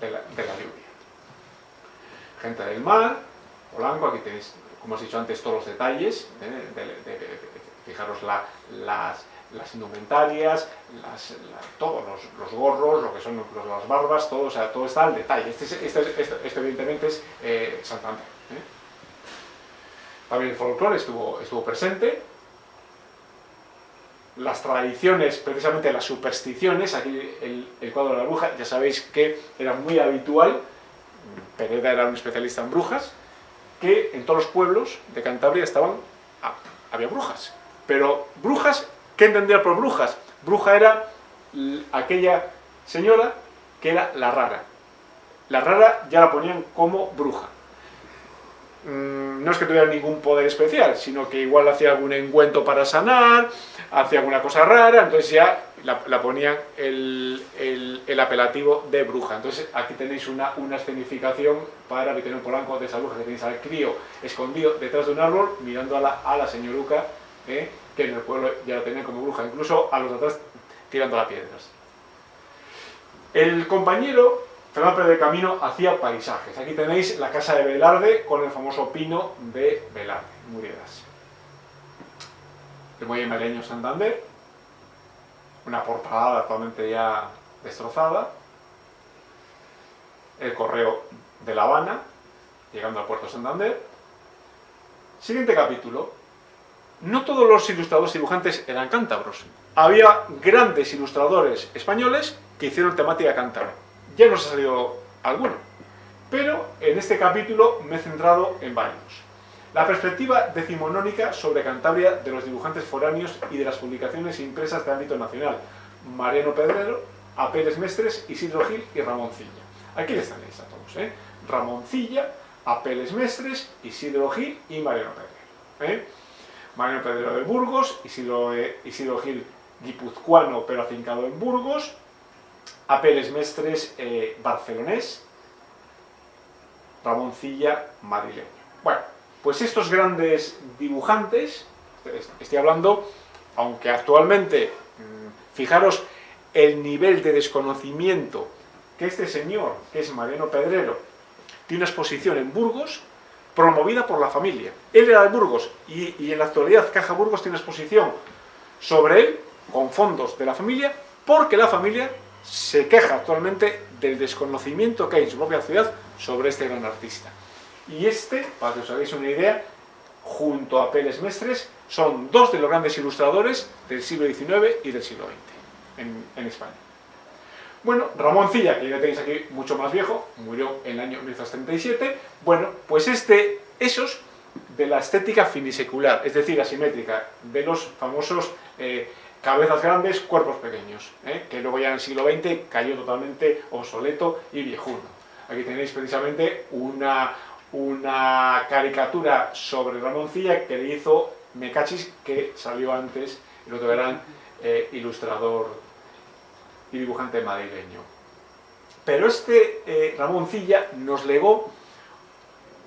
de la, lluvia. Gente del mar, Polanco, aquí tenéis, como os he dicho antes, todos los detalles, fijaros las, indumentarias, todos los, gorros, lo que son las barbas, todo, o sea, todo está al detalle. Este, este, este evidentemente es Santander. ¿eh? También el folclore estuvo, estuvo presente. Las tradiciones, precisamente las supersticiones, aquí el, cuadro de la bruja, ya sabéis que era muy habitual, Pereda era un especialista en brujas, que en todos los pueblos de Cantabria estaban, ah, había brujas. Pero brujas, ¿qué entendía por brujas? Bruja era aquella señora que era la rara. La rara ya la ponían como bruja. Mm, no es que tuviera ningún poder especial, sino que igual hacía algún encuentro para sanar, hacía alguna cosa rara, entonces ya la, ponían el, apelativo de bruja. Entonces aquí tenéis una, una escenificación para Victorino Polanco de esa bruja, que tenéis al crío escondido detrás de un árbol, mirando a la, a la señoruca, ¿eh? que en el pueblo ya la tenían como bruja, incluso a los atrás tirando las piedras. El compañero Fernando de Camino hacía paisajes. Aquí tenéis la casa de Velarde con el famoso pino de Velarde, Muriedas. El muelle maleño Santander, una portada actualmente ya destrozada. El correo de La Habana, llegando al puerto Santander. Siguiente capítulo. No todos los ilustradores dibujantes eran cántabros. Había grandes ilustradores españoles que hicieron temática cántabra ya nos ha salido alguno. Pero en este capítulo me he centrado en varios. La perspectiva decimonónica sobre Cantabria de los dibujantes foráneos y de las publicaciones impresas de ámbito nacional. Mariano Pedrero, Apeles Mestres, Isidro Gil y Ramoncilla. Aquí les tenéis a todos. ¿eh? Ramoncilla, Apeles Mestres, Isidro Gil y Mariano Pedrero. ¿eh? Mariano Pedrero de Burgos, Isidro, eh, Isidro Gil guipuzcoano pero afincado en Burgos, Apeles Mestres eh, barcelonés, Ramoncilla madrileño. Bueno, pues estos grandes dibujantes, estoy hablando, aunque actualmente, mm, fijaros el nivel de desconocimiento que este señor, que es Mariano Pedrero, tiene una exposición en Burgos, promovida por la familia. Él era de Burgos y, y en la actualidad Caja Burgos tiene una exposición sobre él, con fondos de la familia, porque la familia se queja actualmente del desconocimiento que hay en su propia ciudad sobre este gran artista. Y este, para que os hagáis una idea, junto a Pérez Mestres, son dos de los grandes ilustradores del siglo XIX y del siglo XX en, España. Bueno, Ramón Cilla, que ya tenéis aquí mucho más viejo, murió en el año 1937, bueno, pues este, esos de la estética finisecular, es decir, asimétrica, de los famosos eh, cabezas grandes, cuerpos pequeños, eh, que luego ya en el siglo XX cayó totalmente obsoleto y viejuno. Aquí tenéis precisamente una, una caricatura sobre Ramoncilla que le hizo Mecachis, que salió antes, el otro gran eh, ilustrador y dibujante madrileño. Pero este eh, Ramoncilla nos legó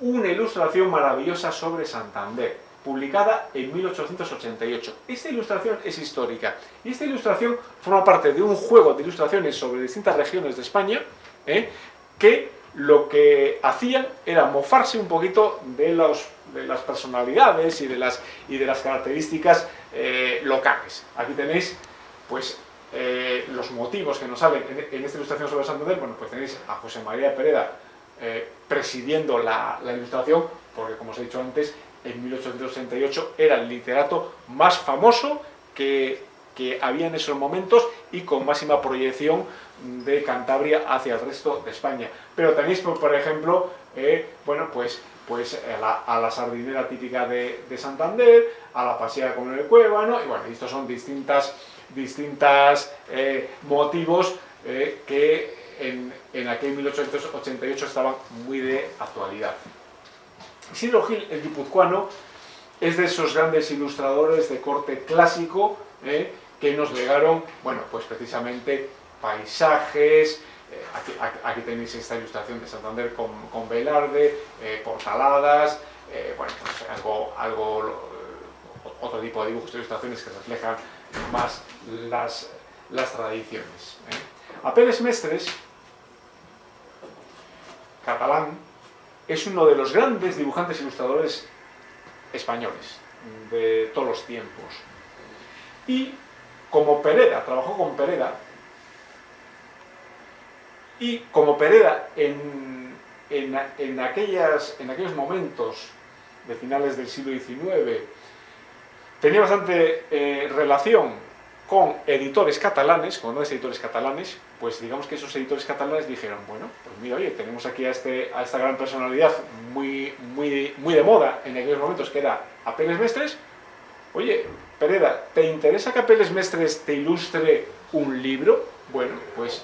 una ilustración maravillosa sobre Santander, publicada en 1888. Esta ilustración es histórica, y esta ilustración forma parte de un juego de ilustraciones sobre distintas regiones de España, ¿eh? que lo que hacían era mofarse un poquito de, las personalidades y de las, y de las características eh, locales. Aquí tenéis pues, eh, los motivos que nos salen en, esta ilustración sobre Santander. Bueno, pues tenéis a José María Pereda eh, presidiendo la, la ilustración, porque como os he dicho antes, en 1868 era el literato más famoso que que había en esos momentos y con máxima proyección de Cantabria hacia el resto de España. Pero tenéis, por ejemplo, eh, bueno, pues, pues a la, sardinera típica de, Santander, a la paseada con el cuébano, y bueno, estos son distintas, distintas eh, motivos eh, que en, en aquel 1888 estaban muy de actualidad. Isidro Gil, el guipuzcoano, es de esos grandes ilustradores de corte clásico, que nos legaron, bueno, pues precisamente paisajes, eh, aquí, tenéis esta ilustración de Santander con, con Velarde, eh, portaladas, eh, bueno, pues algo, otro tipo de dibujos e ilustraciones que reflejan más las, tradiciones. Apeles Mestres, catalán, es uno de los grandes dibujantes ilustradores españoles de todos los tiempos. Y como Pereda, trabajó con Pereda, y como Pereda en, en, aquellas, en aquellos momentos de finales del siglo XIX tenía bastante eh, relación con editores catalanes, con dos editores catalanes, pues digamos que esos editores catalanes dijeron, bueno, pues mira, oye, tenemos aquí a, este, a esta gran personalidad muy, muy, muy de moda en aquellos momentos, que era Apeles Mestres, oye, Pereda, ¿te interesa que Apeles Mestres te ilustre un libro? Bueno, pues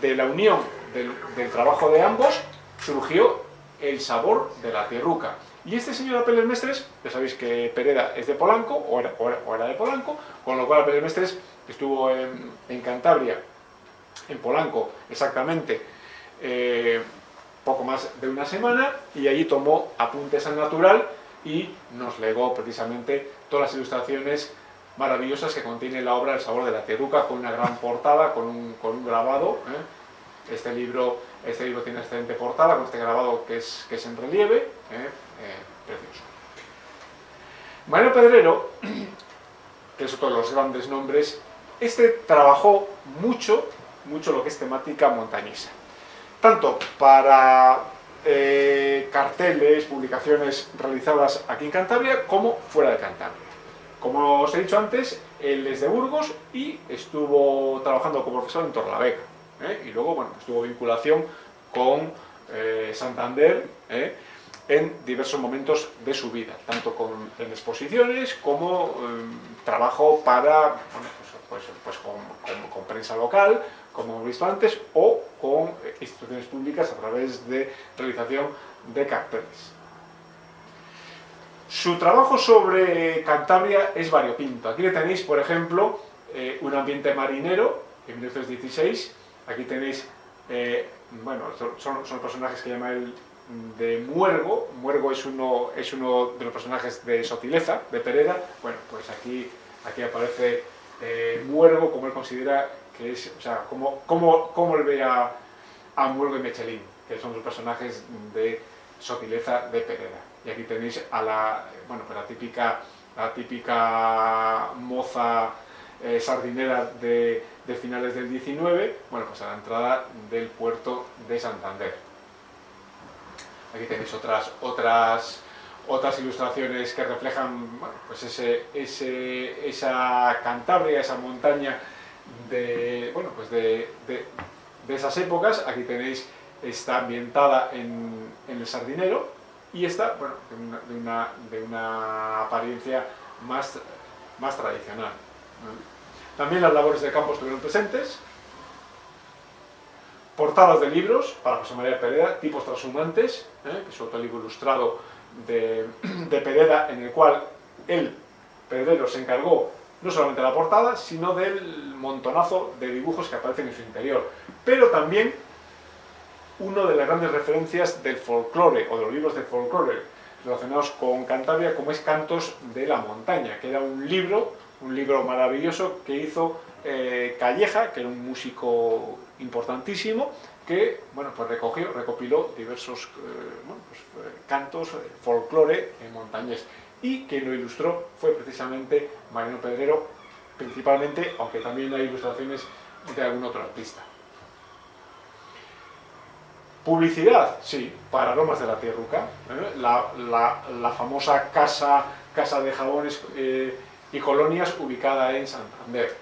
de la unión del, trabajo de ambos surgió El sabor de la tierruca. Y este señor Apeles Mestres, ya sabéis que Pereda es de Polanco, o era, era, de Polanco, con lo cual Apeles Mestres estuvo en, Cantabria, en Polanco exactamente, eh, poco más de una semana, y allí tomó apuntes al natural y nos legó precisamente todas las ilustraciones maravillosas que contiene la obra El sabor de la teruca, con una gran portada, con un, grabado. ¿eh? Este, libro, este libro tiene excelente portada, con este grabado que es, que es en relieve, ¿eh? Eh, precioso. Mario Pedrero, que es otro de los grandes nombres, este trabajó mucho, mucho lo que es temática montañesa. Tanto para carteles, publicaciones realizadas aquí en Cantabria, como fuera de Cantabria. Como os he dicho antes, él es de Burgos y estuvo trabajando como profesor en Torlavega. ¿eh? Y luego, bueno, estuvo vinculación con eh, Santander ¿eh? en diversos momentos de su vida, tanto con, en exposiciones como trabajo para, pues, pues, pues con, prensa local, como hemos visto antes, o con instituciones públicas a través de realización de carteles. Su trabajo sobre Cantabria es variopinto. Aquí le tenéis, por ejemplo, eh, un ambiente marinero, en 1916. Aquí tenéis, eh, bueno, son, son, personajes que llama el de Muergo. Muergo es uno, es uno de los personajes de Sotileza, de Pereda. Bueno, pues aquí, aparece eh, Muergo como él considera que es, o sea, como, él ve a, a y Mechelín, que son los personajes de Sotileza de Pereda. Y aquí tenéis a la, bueno, pues la, típica, la típica moza eh, sardinera de, de, finales del 19, bueno, pues a la entrada del puerto de Santander. Aquí tenéis otras, otras, otras ilustraciones que reflejan bueno, pues ese, ese, esa Cantabria, esa montaña de, bueno, pues de, de, de esas épocas. Aquí tenéis, está ambientada en, en el Sardinero y está bueno, de, una, de, una, apariencia más, más tradicional. También las labores de campo estuvieron presentes, portadas de libros para José María Pereda, tipos transhumantes, ¿eh? que es otro libro ilustrado de, de, Pereda, en el cual él, Pedrero, se encargó no solamente de la portada, sino del montonazo de dibujos que aparecen en su interior. Pero también una de las grandes referencias del folclore, o de los libros de folclore relacionados con Cantabria, como es Cantos de la Montaña, que era un libro, un libro maravilloso que hizo eh, Calleja, que era un músico importantísimo, que bueno, pues recogió, recopiló diversos eh, pues, eh, cantos, eh, folclore montañés, y quien lo ilustró fue precisamente Mariano Pedrero, principalmente, aunque también hay ilustraciones de algún otro artista. Publicidad, sí, para Aromas de la Tierruca, ¿eh? la, famosa casa, casa de jabones eh, y colonias ubicada en Santander.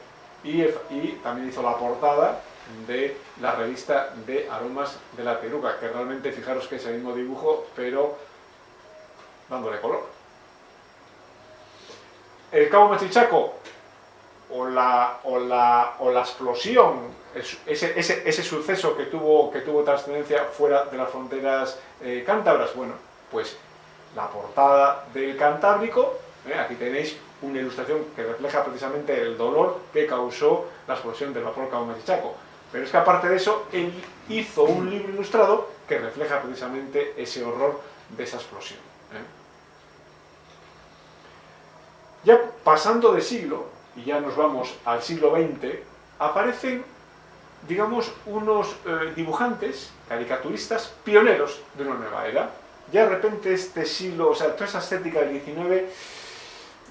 Y, y, también hizo la portada de la revista de Aromas de la Tierruca, que realmente fijaros que es el mismo dibujo, pero dándole color. El Cabo Machichaco, o la, o la, o la explosión, ese, ese, ese, suceso que tuvo, que tuvo trascendencia fuera de las fronteras eh, cántabras, bueno, pues la portada del Cantábrico, eh, aquí tenéis una ilustración que refleja precisamente el dolor que causó la explosión del vapor Cabo Machichaco. Pero es que aparte de eso, él hizo un libro ilustrado que refleja precisamente ese horror de esa explosión. ¿eh? Ya pasando de siglo, y ya nos vamos al siglo XX, aparecen, digamos, unos eh, dibujantes, caricaturistas, pioneros de una nueva era. Ya de repente este siglo, o sea, toda esa estética del XIX,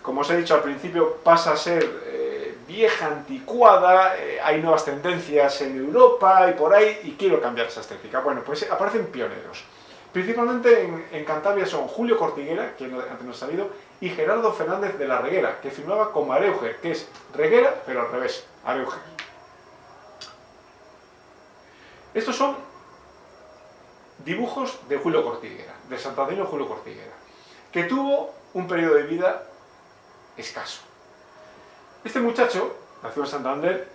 como os he dicho al principio, pasa a ser eh, vieja, anticuada, eh, hay nuevas tendencias en Europa y por ahí, y quiero cambiar esa estética. Bueno, pues aparecen pioneros. Principalmente en, Cantabria son Julio Cortiguera, que antes nos ha salido, y Gerardo Fernández de la Reguera, que firmaba como Areuge, que es Reguera, pero al revés, Areuge. Estos son dibujos de Julio Cortiguera, de Santander Julio Cortiguera, que tuvo un periodo de vida escaso. Este muchacho, nació en Santander,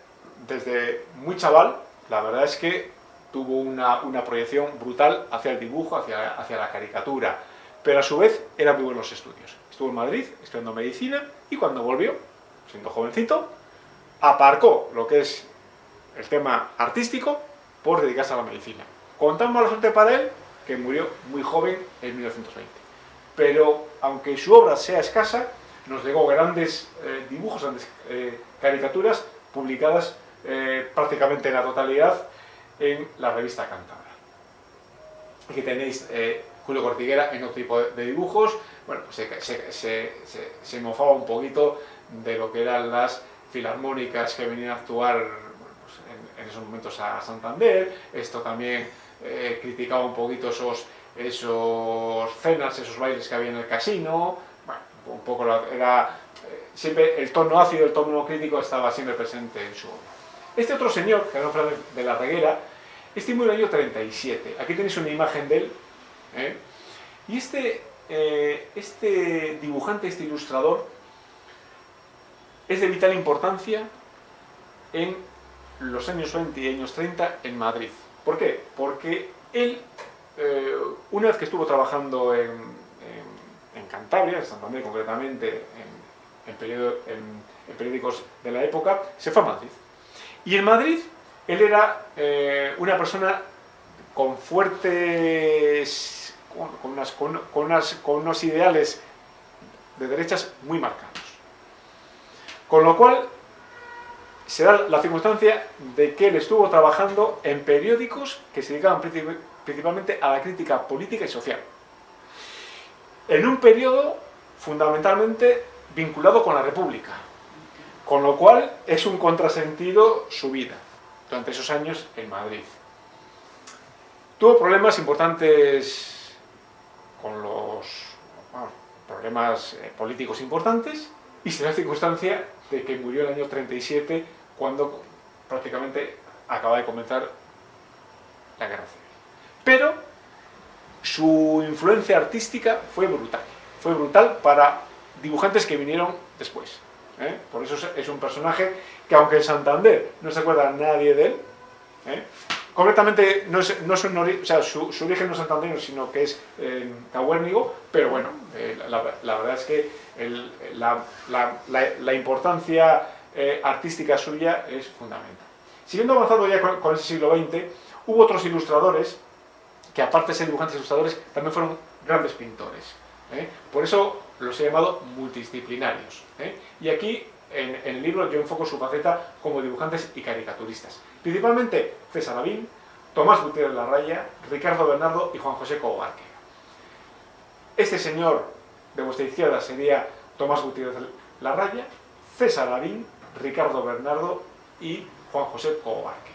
desde muy chaval, la verdad es que tuvo una, una proyección brutal hacia el dibujo, hacia, hacia la caricatura, pero a su vez era muy buenos estudios. En Madrid estudiando medicina y cuando volvió, siendo jovencito, aparcó lo que es el tema artístico por dedicarse a la medicina. Con tan mala suerte para él que murió muy joven en 1920. Pero aunque su obra sea escasa, nos legó grandes eh, dibujos, grandes eh, caricaturas publicadas eh, prácticamente en la totalidad en la revista Cántabra. Aquí tenéis eh, Julio Cortiguera en otro tipo de dibujos, bueno, pues se, se, se, se, mofaba un poquito de lo que eran las filarmónicas que venían a actuar bueno, pues en, en, esos momentos a Santander, esto también eh, criticaba un poquito esos, esos cenas, esos bailes que había en el casino, bueno, un poco la, era, eh, siempre el tono ácido, el tono crítico estaba siempre presente en su obra. Este otro señor, Gerardo Fernández de la Reguera, este murió en el año 37, aquí tenéis una imagen de él, ¿eh? y este eh, este dibujante, este ilustrador, es de vital importancia en los años 20 y años 30 en Madrid. ¿Por qué? Porque él, eh, una vez que estuvo trabajando en, en, en Cantabria, en Santander concretamente, en, en, periódicos de la época, se fue a Madrid. Y en Madrid él era eh, una persona con fuertes con, con, unos ideales de derechas muy marcados. Con lo cual, se da la circunstancia de que él estuvo trabajando en periódicos que se dedicaban principalmente a la crítica política y social. En un periodo fundamentalmente vinculado con la República, con lo cual es un contrasentido su vida durante esos años en Madrid. Tuvo problemas importantes con los problemas eh, políticos importantes y se da la circunstancia de que murió el año 37 cuando prácticamente acaba de comenzar la guerra civil. Pero su influencia artística fue brutal, fue brutal para dibujantes que vinieron después. ¿Eh? Por eso es un personaje que aunque en Santander no se acuerda nadie de él, ¿eh? Concretamente, no es, no o sea, su, origen no es santanderino, sino que es eh, tahuérnigo, pero bueno, eh, la, verdad es que la, importancia eh, artística suya es fundamental. Siguiendo avanzando ya con, el siglo XX, hubo otros ilustradores que aparte de ser dibujantes ilustradores, también fueron grandes pintores. Por eso los he llamado multidisciplinarios. Y aquí, en, el libro, yo enfoco su faceta como dibujantes y caricaturistas. Principalmente César Lavín, Tomás Gutiérrez Larraya, Ricardo Bernardo y Juan José Cobarque. Este señor de vuestra izquierda sería Tomás Gutiérrez Larraya, César Lavín, Ricardo Bernardo y Juan José Cobarque.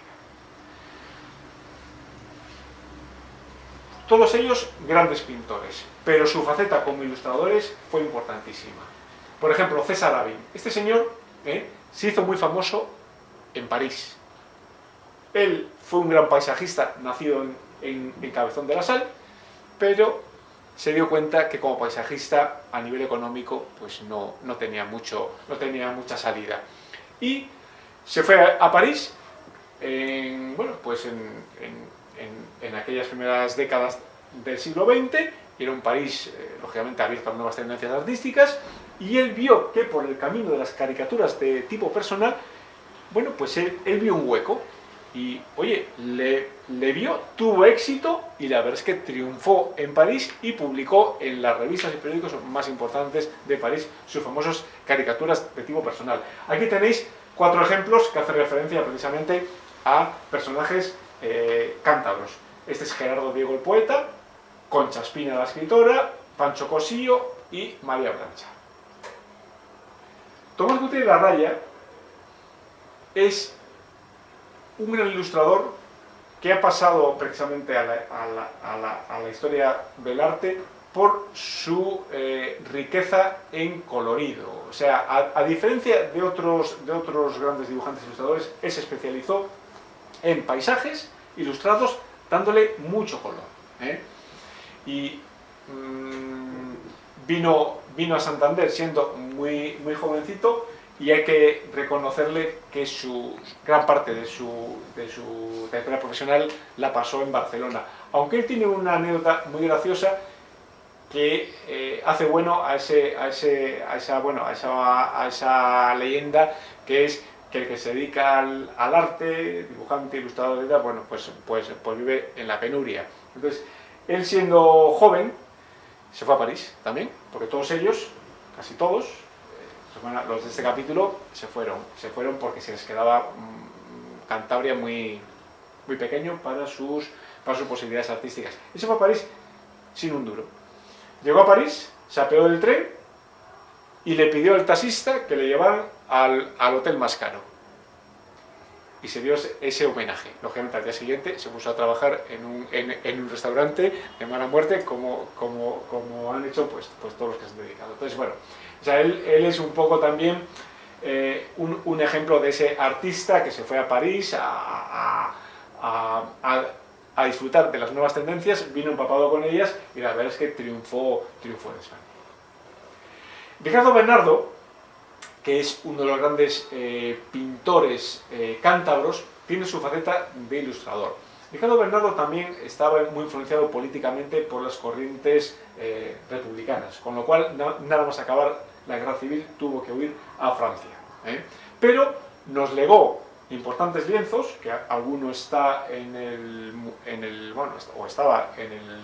Todos ellos grandes pintores, pero su faceta como ilustradores fue importantísima. Por ejemplo, César Lavín. Este señor eh, se hizo muy famoso en París, él fue un gran paisajista, nacido en, Cabezón de la Sal, pero se dio cuenta que como paisajista a nivel económico pues no, no, tenía, mucho, no tenía mucha salida. Y se fue a, París, en, bueno, pues en, aquellas primeras décadas del siglo XX, era un París, eh, lógicamente, abierto a nuevas tendencias artísticas, y él vio que por el camino de las caricaturas de tipo personal, bueno, pues él vio un hueco, y, oye, le, le, vio, tuvo éxito y la verdad es que triunfó en París y publicó en las revistas y periódicos más importantes de París sus famosas caricaturas de tipo personal. Aquí tenéis cuatro ejemplos que hacen referencia precisamente a personajes eh, cántabros. Este es Gerardo Diego el poeta, Concha Espina la escritora, Pancho Cosillo y María Blancha. Tomás Gutiérrez la Raya es un gran ilustrador que ha pasado precisamente a la, historia del arte por su eh, riqueza en colorido. O sea, a, diferencia de otros, de otros grandes dibujantes e ilustradores, él se especializó en paisajes ilustrados dándole mucho color. ¿eh? Y mm, vino, vino a Santander siendo muy, muy jovencito y hay que reconocerle que su gran parte de su, de su trayectoria profesional la pasó en Barcelona. Aunque él tiene una anécdota muy graciosa que eh, hace bueno a, ese, a, ese, a, esa, bueno a, esa, a esa leyenda que es que el que se dedica al, al arte, dibujante, ilustrador, bueno, pues, pues, pues vive en la penuria. Entonces, él siendo joven, se fue a París también, porque todos ellos, casi todos, los de este capítulo se fueron, se fueron porque se les quedaba mm, Cantabria muy, muy pequeño para sus, para sus posibilidades artísticas. Y se fue a París sin un duro. Llegó a París, se apeó del tren y le pidió al taxista que le llevaran al, hotel más caro. Y se dio ese homenaje. Lógicamente al día siguiente se puso a trabajar en un, en, un restaurante de mala muerte como, como, como han hecho pues, pues todos los que se han dedicado. Entonces, bueno, o sea, él, es un poco también eh, un, ejemplo de ese artista que se fue a París a, disfrutar de las nuevas tendencias, vino empapado con ellas y la verdad es que triunfó, triunfó en España. Ricardo Bernardo, que es uno de los grandes eh, pintores eh, cántabros, tiene su faceta de ilustrador. Ricardo Bernardo también estaba muy influenciado políticamente por las corrientes eh, republicanas, con lo cual nada más acabar la guerra civil tuvo que huir a Francia. Pero nos legó importantes lienzos, que alguno está en el, en el, bueno, o estaba en el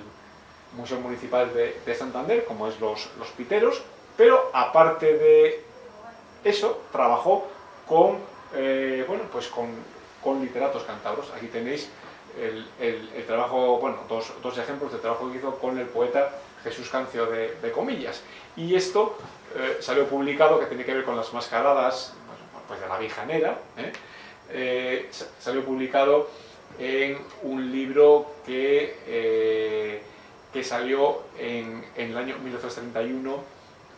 Museo Municipal de, Santander, como es los Piteros, pero aparte de eso, trabajó con, eh, bueno, pues con, con literatos cántabros. Aquí tenéis el, trabajo, bueno, dos, dos, ejemplos de trabajo que hizo con el poeta Jesús Cancio de, Comillas. Y esto eh, salió publicado, que tiene que ver con las mascaradas pues de la Vijanera, ¿eh? Salió publicado en un libro que, que salió en, el año 1931,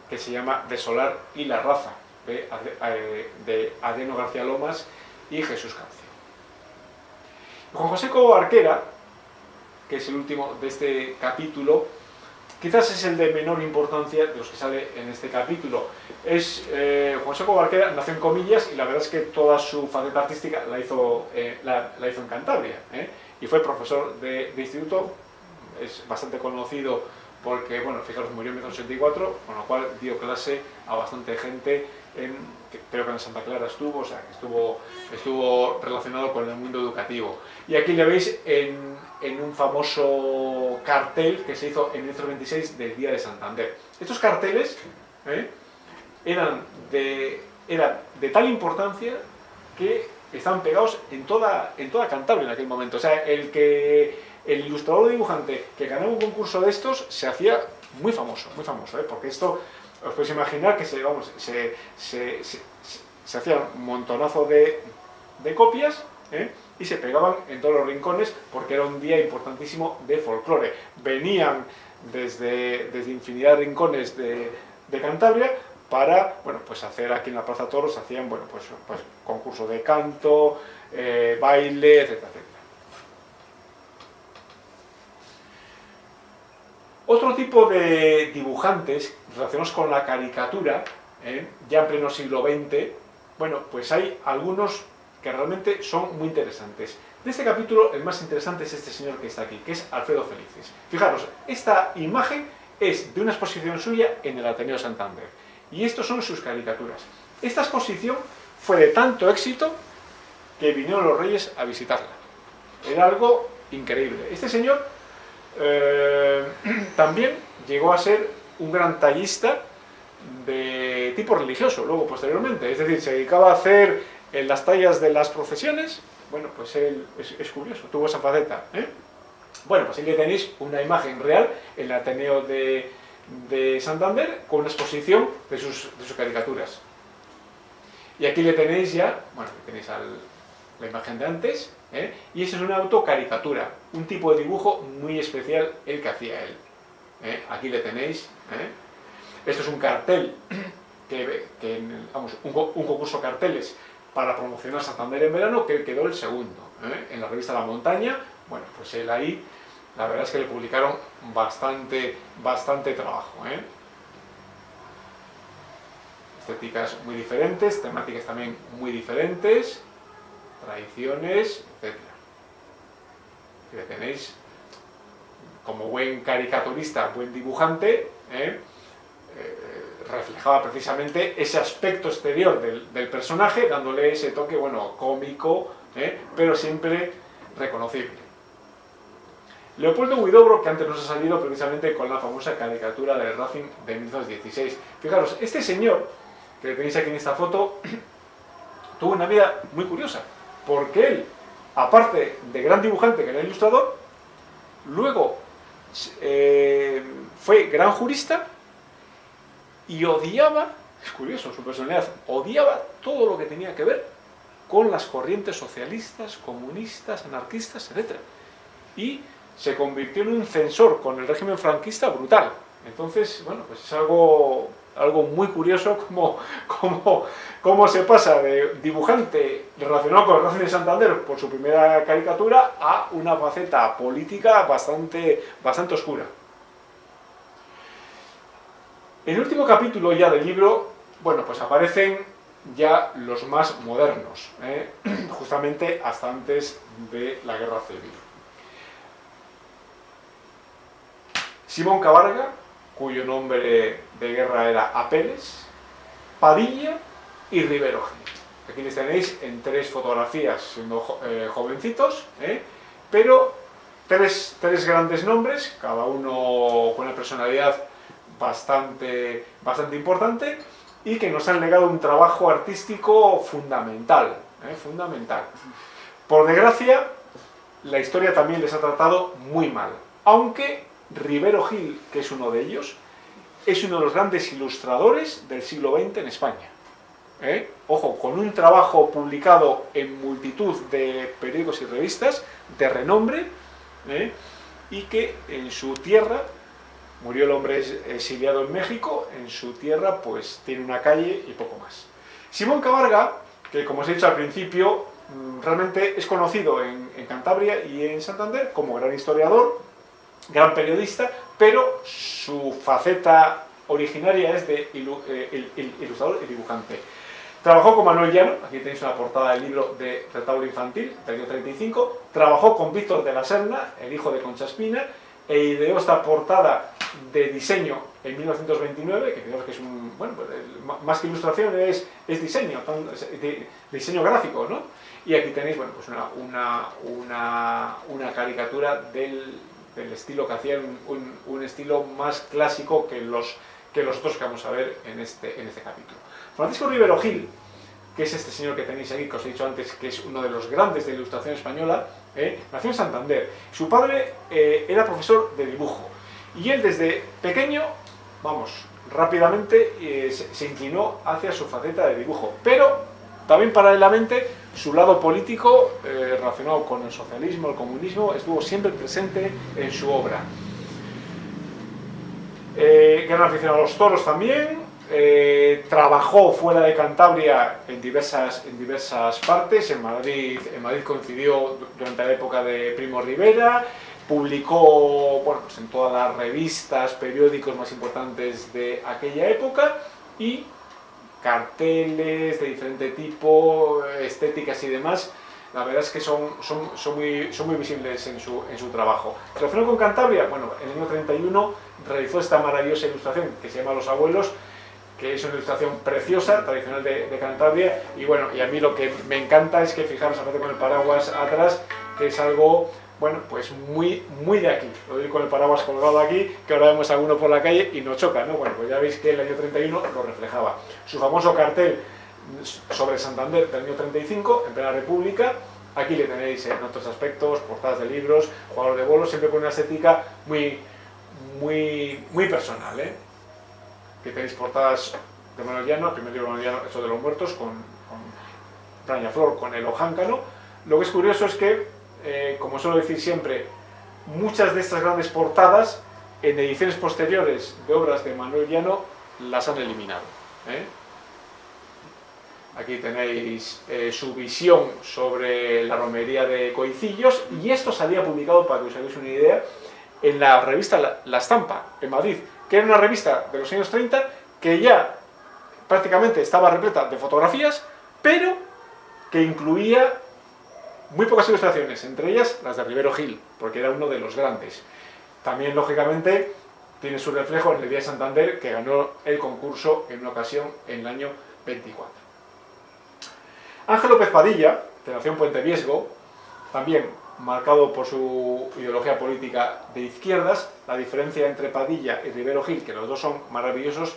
que se llama De Solar y la Raza, de, de Adeno García Lomas y Jesús Cancio. Juan José Cobo Arquera, que es el último de este capítulo, quizás es el de menor importancia de los que sale en este capítulo. Es, eh, Juan José Cobo Arquera nació en Comillas y la verdad es que toda su faceta artística la hizo, eh, la, hizo en Cantabria. ¿eh? Y fue profesor de, de instituto, es bastante conocido porque, bueno, fijaros, murió en 1984, con lo cual dio clase a bastante gente, en, creo que en Santa Clara estuvo, o sea, que estuvo, estuvo relacionado con el mundo educativo. Y aquí le veis en, en un famoso cartel que se hizo en 1926 del Día de Santander. Estos carteles ¿eh? eran, de, eran de tal importancia que estaban pegados en toda, en toda Cantabria en aquel momento. O sea, el que el ilustrador dibujante que ganaba un concurso de estos se hacía muy famoso, muy famoso, ¿eh? porque esto, os podéis imaginar que se, vamos, se, se, se, hacía un montonazo de, de copias ¿eh? y se pegaban en todos los rincones porque era un día importantísimo de folclore. Venían desde, desde infinidad de rincones de, de Cantabria para bueno, pues hacer aquí en la Plaza Toros, hacían bueno, pues, pues concurso de canto, eh, baile, etcétera, etcétera. Otro tipo de dibujantes relacionados con la caricatura, ¿eh? ya en pleno siglo XX, bueno, pues hay algunos que realmente son muy interesantes. De este capítulo, el más interesante es este señor que está aquí, que es Alfredo Felices. Fijaros, esta imagen es de una exposición suya en el Ateneo Santander. Y estos son sus caricaturas. Esta exposición fue de tanto éxito que vinieron los reyes a visitarla. Era algo increíble. Este señor eh, también llegó a ser un gran tallista de tipo religioso, luego posteriormente. Es decir, se dedicaba a hacer en las tallas de las procesiones. Bueno, pues él es, curioso, tuvo esa faceta. ¿eh? Bueno, pues aquí tenéis una imagen real en el Ateneo de, de Santander con una exposición de sus, de sus, caricaturas. Y aquí le tenéis ya, bueno, tenéis la imagen de antes, ¿eh? y eso es una autocaricatura, un tipo de dibujo muy especial el que hacía él. ¿eh? Aquí le tenéis. ¿eh? Esto es un cartel, que, vamos, un, concurso de carteles para promocionar Santander en verano, que quedó el segundo. En la revista La Montaña, bueno, pues él ahí, la verdad es que le publicaron bastante, bastante trabajo. Estéticas muy diferentes, temáticas también muy diferentes, tradiciones, etc. Que tenéis como buen caricaturista, buen dibujante, ¿eh? Eh, reflejaba precisamente ese aspecto exterior del, personaje, dándole ese toque, bueno, cómico, ¿eh? pero siempre reconocible. Leopoldo Huidobro, que antes nos ha salido precisamente con la famosa caricatura del Racing de 1916. Fijaros, este señor, que tenéis aquí en esta foto, tuvo una vida muy curiosa porque él, aparte de gran dibujante que era ilustrador, luego eh, fue gran jurista y odiaba, es curioso su personalidad, odiaba todo lo que tenía que ver con las corrientes socialistas, comunistas, anarquistas, etc. Y se convirtió en un censor con el régimen franquista brutal. Entonces, bueno, pues es algo algo muy curioso como, como, cómo se pasa de dibujante relacionado con el Racing de Santander por su primera caricatura a una faceta política bastante, bastante oscura. En el último capítulo ya del libro, bueno, pues aparecen ya los más modernos, ¿eh? justamente hasta antes de la Guerra Civil. Simón Cabarga, cuyo nombre de guerra era Apeles, Padilla y Rivero Gil. Aquí les tenéis en tres fotografías siendo eh, jovencitos, ¿eh? pero tres, tres, grandes nombres, cada uno con una personalidad bastante, bastante importante y que nos han legado un trabajo artístico fundamental, ¿eh? fundamental. Por desgracia, la historia también les ha tratado muy mal, aunque Rivero Gil, que es uno de ellos, es uno de los grandes ilustradores del siglo XX en España. ¿eh? Ojo, con un trabajo publicado en multitud de periódicos y revistas de renombre, ¿eh? y que en su tierra, murió el hombre exiliado en México, en su tierra pues tiene una calle y poco más. Simón Cabarga, que como os he dicho al principio, mm, realmente es conocido en, Cantabria y en Santander como gran historiador, gran periodista, pero su faceta originaria es de eh, ilustrador y dibujante. Trabajó con Manuel Llano, aquí tenéis una portada del libro de retablo infantil, del año 35, trabajó con Víctor de la Serna, el hijo de Concha Espina, e ideó esta portada de diseño en 1929, que creo que es un, pues, más que ilustración es, diseño, diseño gráfico, ¿no? Y aquí tenéis, bueno, pues una, caricatura del, del, estilo que hacían, un, estilo más clásico que los, que los otros que vamos a ver en este, en este capítulo. Francisco Rivero Gil, que es este señor que tenéis aquí, que os he dicho antes, que es uno de los grandes de la ilustración española, ¿eh? nació en Santander. Su padre eh, era profesor de dibujo y él desde pequeño, vamos, rápidamente eh, se, inclinó hacia su faceta de dibujo, pero también paralelamente su lado político relacionado con el socialismo, el comunismo, estuvo siempre presente en su obra. gran aficionado a los toros también, eh, trabajó fuera de Cantabria en diversas, en diversas partes, en Madrid, en Madrid coincidió durante la época de Primo Rivera, publicó bueno, pues en todas las revistas, periódicos más importantes de aquella época y carteles de diferente tipo, estéticas y demás, la verdad es que son, son, son, muy, son muy visibles en su, en su trabajo. Relacionado con Cantabria, bueno, en el año 31 realizó esta maravillosa ilustración que se llama Los Abuelos, que es una ilustración preciosa, tradicional de, Cantabria, y bueno, y a mí lo que me encanta es que fijaros, aparte con el paraguas atrás, que es algo, bueno, pues muy, muy de aquí, lo digo con el paraguas colgado aquí, que ahora vemos a alguno por la calle y nos choca, ¿no? Bueno, pues ya veis que el año 31 lo reflejaba. Su famoso cartel sobre Santander del año 35, en plena república, aquí le tenéis en otros aspectos, portadas de libros, jugador de bolos, siempre con una estética muy, muy, muy personal, ¿eh? que tenéis portadas de Manuel Llano, el primer libro de Manuel Llano, eso de los muertos, con, con Flor, con el ojáncano. Lo que es curioso es que, eh, como suelo decir siempre, muchas de estas grandes portadas, en ediciones posteriores de obras de Manuel Llano, las han eliminado. ¿eh? Aquí tenéis eh, su visión sobre la romería de Coicillos, y esto salía publicado, para que os hagáis una idea, en la revista La, la Estampa, en Madrid que era una revista de los años 30 que ya prácticamente estaba repleta de fotografías, pero que incluía muy pocas ilustraciones, entre ellas las de Rivero Gil, porque era uno de los grandes. También, lógicamente, tiene su reflejo en el de Santander, que ganó el concurso en una ocasión en el año 24. Ángel López Padilla, que nació en Puente Viesgo, también marcado por su ideología política de izquierdas. La diferencia entre Padilla y Rivero Gil, que los dos son maravillosos,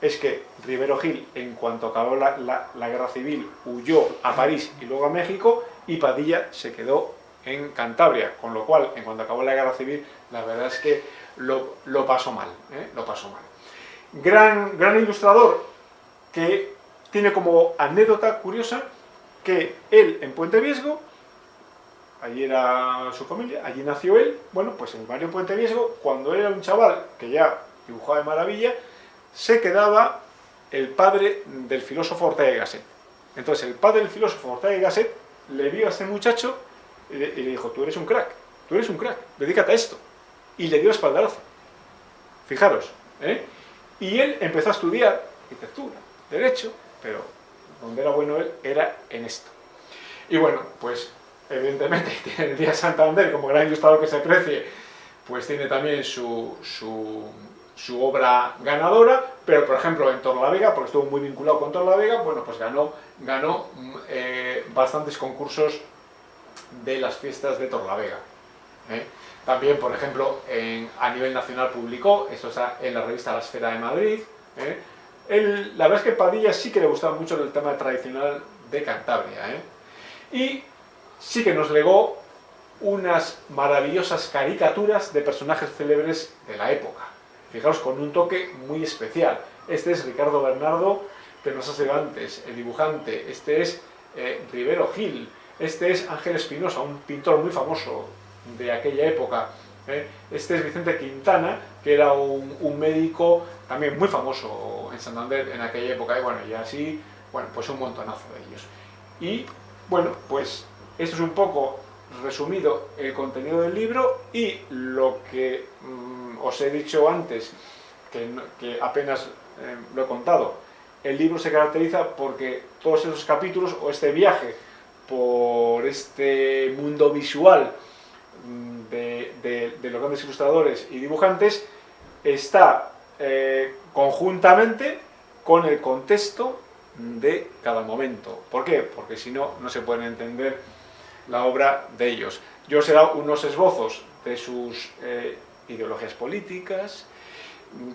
es que Rivero Gil, en cuanto acabó la, guerra civil, huyó a París y luego a México, y Padilla se quedó en Cantabria, con lo cual, en cuanto acabó la guerra civil, la verdad es que lo, pasó mal, ¿eh? lo pasó mal. Gran, gran ilustrador que tiene como anécdota curiosa que él en Puente Viesgo allí era su familia, allí nació él, bueno, pues en el barrio Puente Viesgo, cuando era un chaval que ya dibujaba de maravilla, se quedaba el padre del filósofo Ortega y Gasset. Entonces el padre del filósofo Ortega y Gasset le vio a este muchacho y le, dijo, tú eres un crack, tú eres un crack, dedícate a esto. Y le dio espaldarazo. Fijaros, ¿eh? Y él empezó a estudiar arquitectura, derecho, pero donde era bueno él era en esto. Y bueno, pues evidentemente tiene el Día Santander como gran ilustrador que se precie, pues tiene también su, obra ganadora, pero por ejemplo en Torlavega, porque estuvo muy vinculado con Torlavega, bueno, pues ganó, ganó eh, bastantes concursos de las fiestas de Torlavega. ¿eh? También, por ejemplo, a nivel nacional publicó, esto está en la revista La Esfera de Madrid. ¿eh? la verdad es que Padilla sí que le gustaba mucho el tema tradicional de Cantabria. Y sí que nos legó unas maravillosas caricaturas de personajes célebres de la época. Fijaos, con un toque muy especial. Este es Ricardo Bernardo de los Asegantes, el dibujante. Este es eh, Rivero Gil. Este es Ángel Espinosa, un pintor muy famoso de aquella época. ¿eh? Este es Vicente Quintana, que era un, médico también muy famoso en Santander en aquella época, y bueno, y así, bueno, pues un montonazo de ellos. Y, bueno, pues esto es un poco resumido el contenido del libro y lo que mm, os he dicho antes, que, apenas eh, lo he contado. El libro se caracteriza porque todos esos capítulos, o este viaje por este mundo visual mm, de, los grandes ilustradores y dibujantes, está eh, conjuntamente con el contexto de cada momento. ¿Por qué? Porque si no, no se pueden entender la obra de ellos. Yo os he dado unos esbozos de sus eh, ideologías políticas,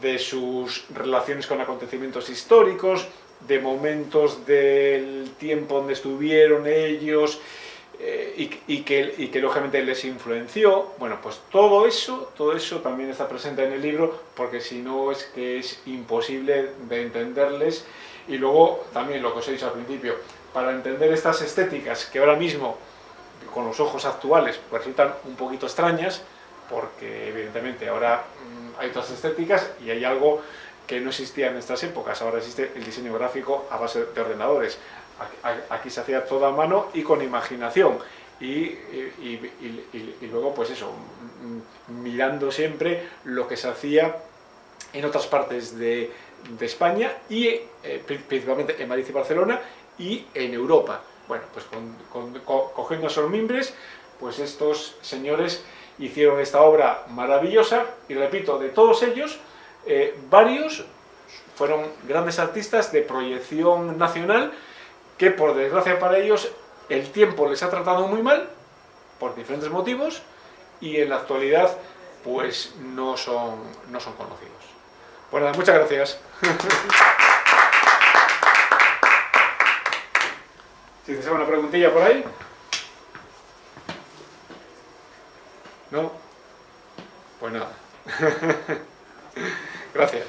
de sus relaciones con acontecimientos históricos, de momentos del tiempo donde estuvieron ellos eh, y, que, y, que, lógicamente les influenció. Bueno, pues todo eso, todo eso también está presente en el libro porque si no es que es imposible de entenderles. Y luego también lo que os he dicho al principio, para entender estas estéticas que ahora mismo con los ojos actuales resultan un poquito extrañas, porque evidentemente ahora mm, hay otras estéticas y hay algo que no existía en estas épocas, ahora existe el diseño gráfico a base de ordenadores. Aquí se hacía todo a mano y con imaginación. Y, luego, pues eso, mm, mirando siempre lo que se hacía en otras partes de, España y eh, principalmente en Madrid y Barcelona y en Europa. Bueno, pues cogiendo esos mimbres, pues estos señores hicieron esta obra maravillosa y repito, de todos ellos, eh, varios fueron grandes artistas de proyección nacional que por desgracia para ellos el tiempo les ha tratado muy mal por diferentes motivos y en la actualidad pues no son, no son conocidos. Bueno, muchas gracias. Si te una preguntilla por ahí. ¿No? Pues nada. Gracias.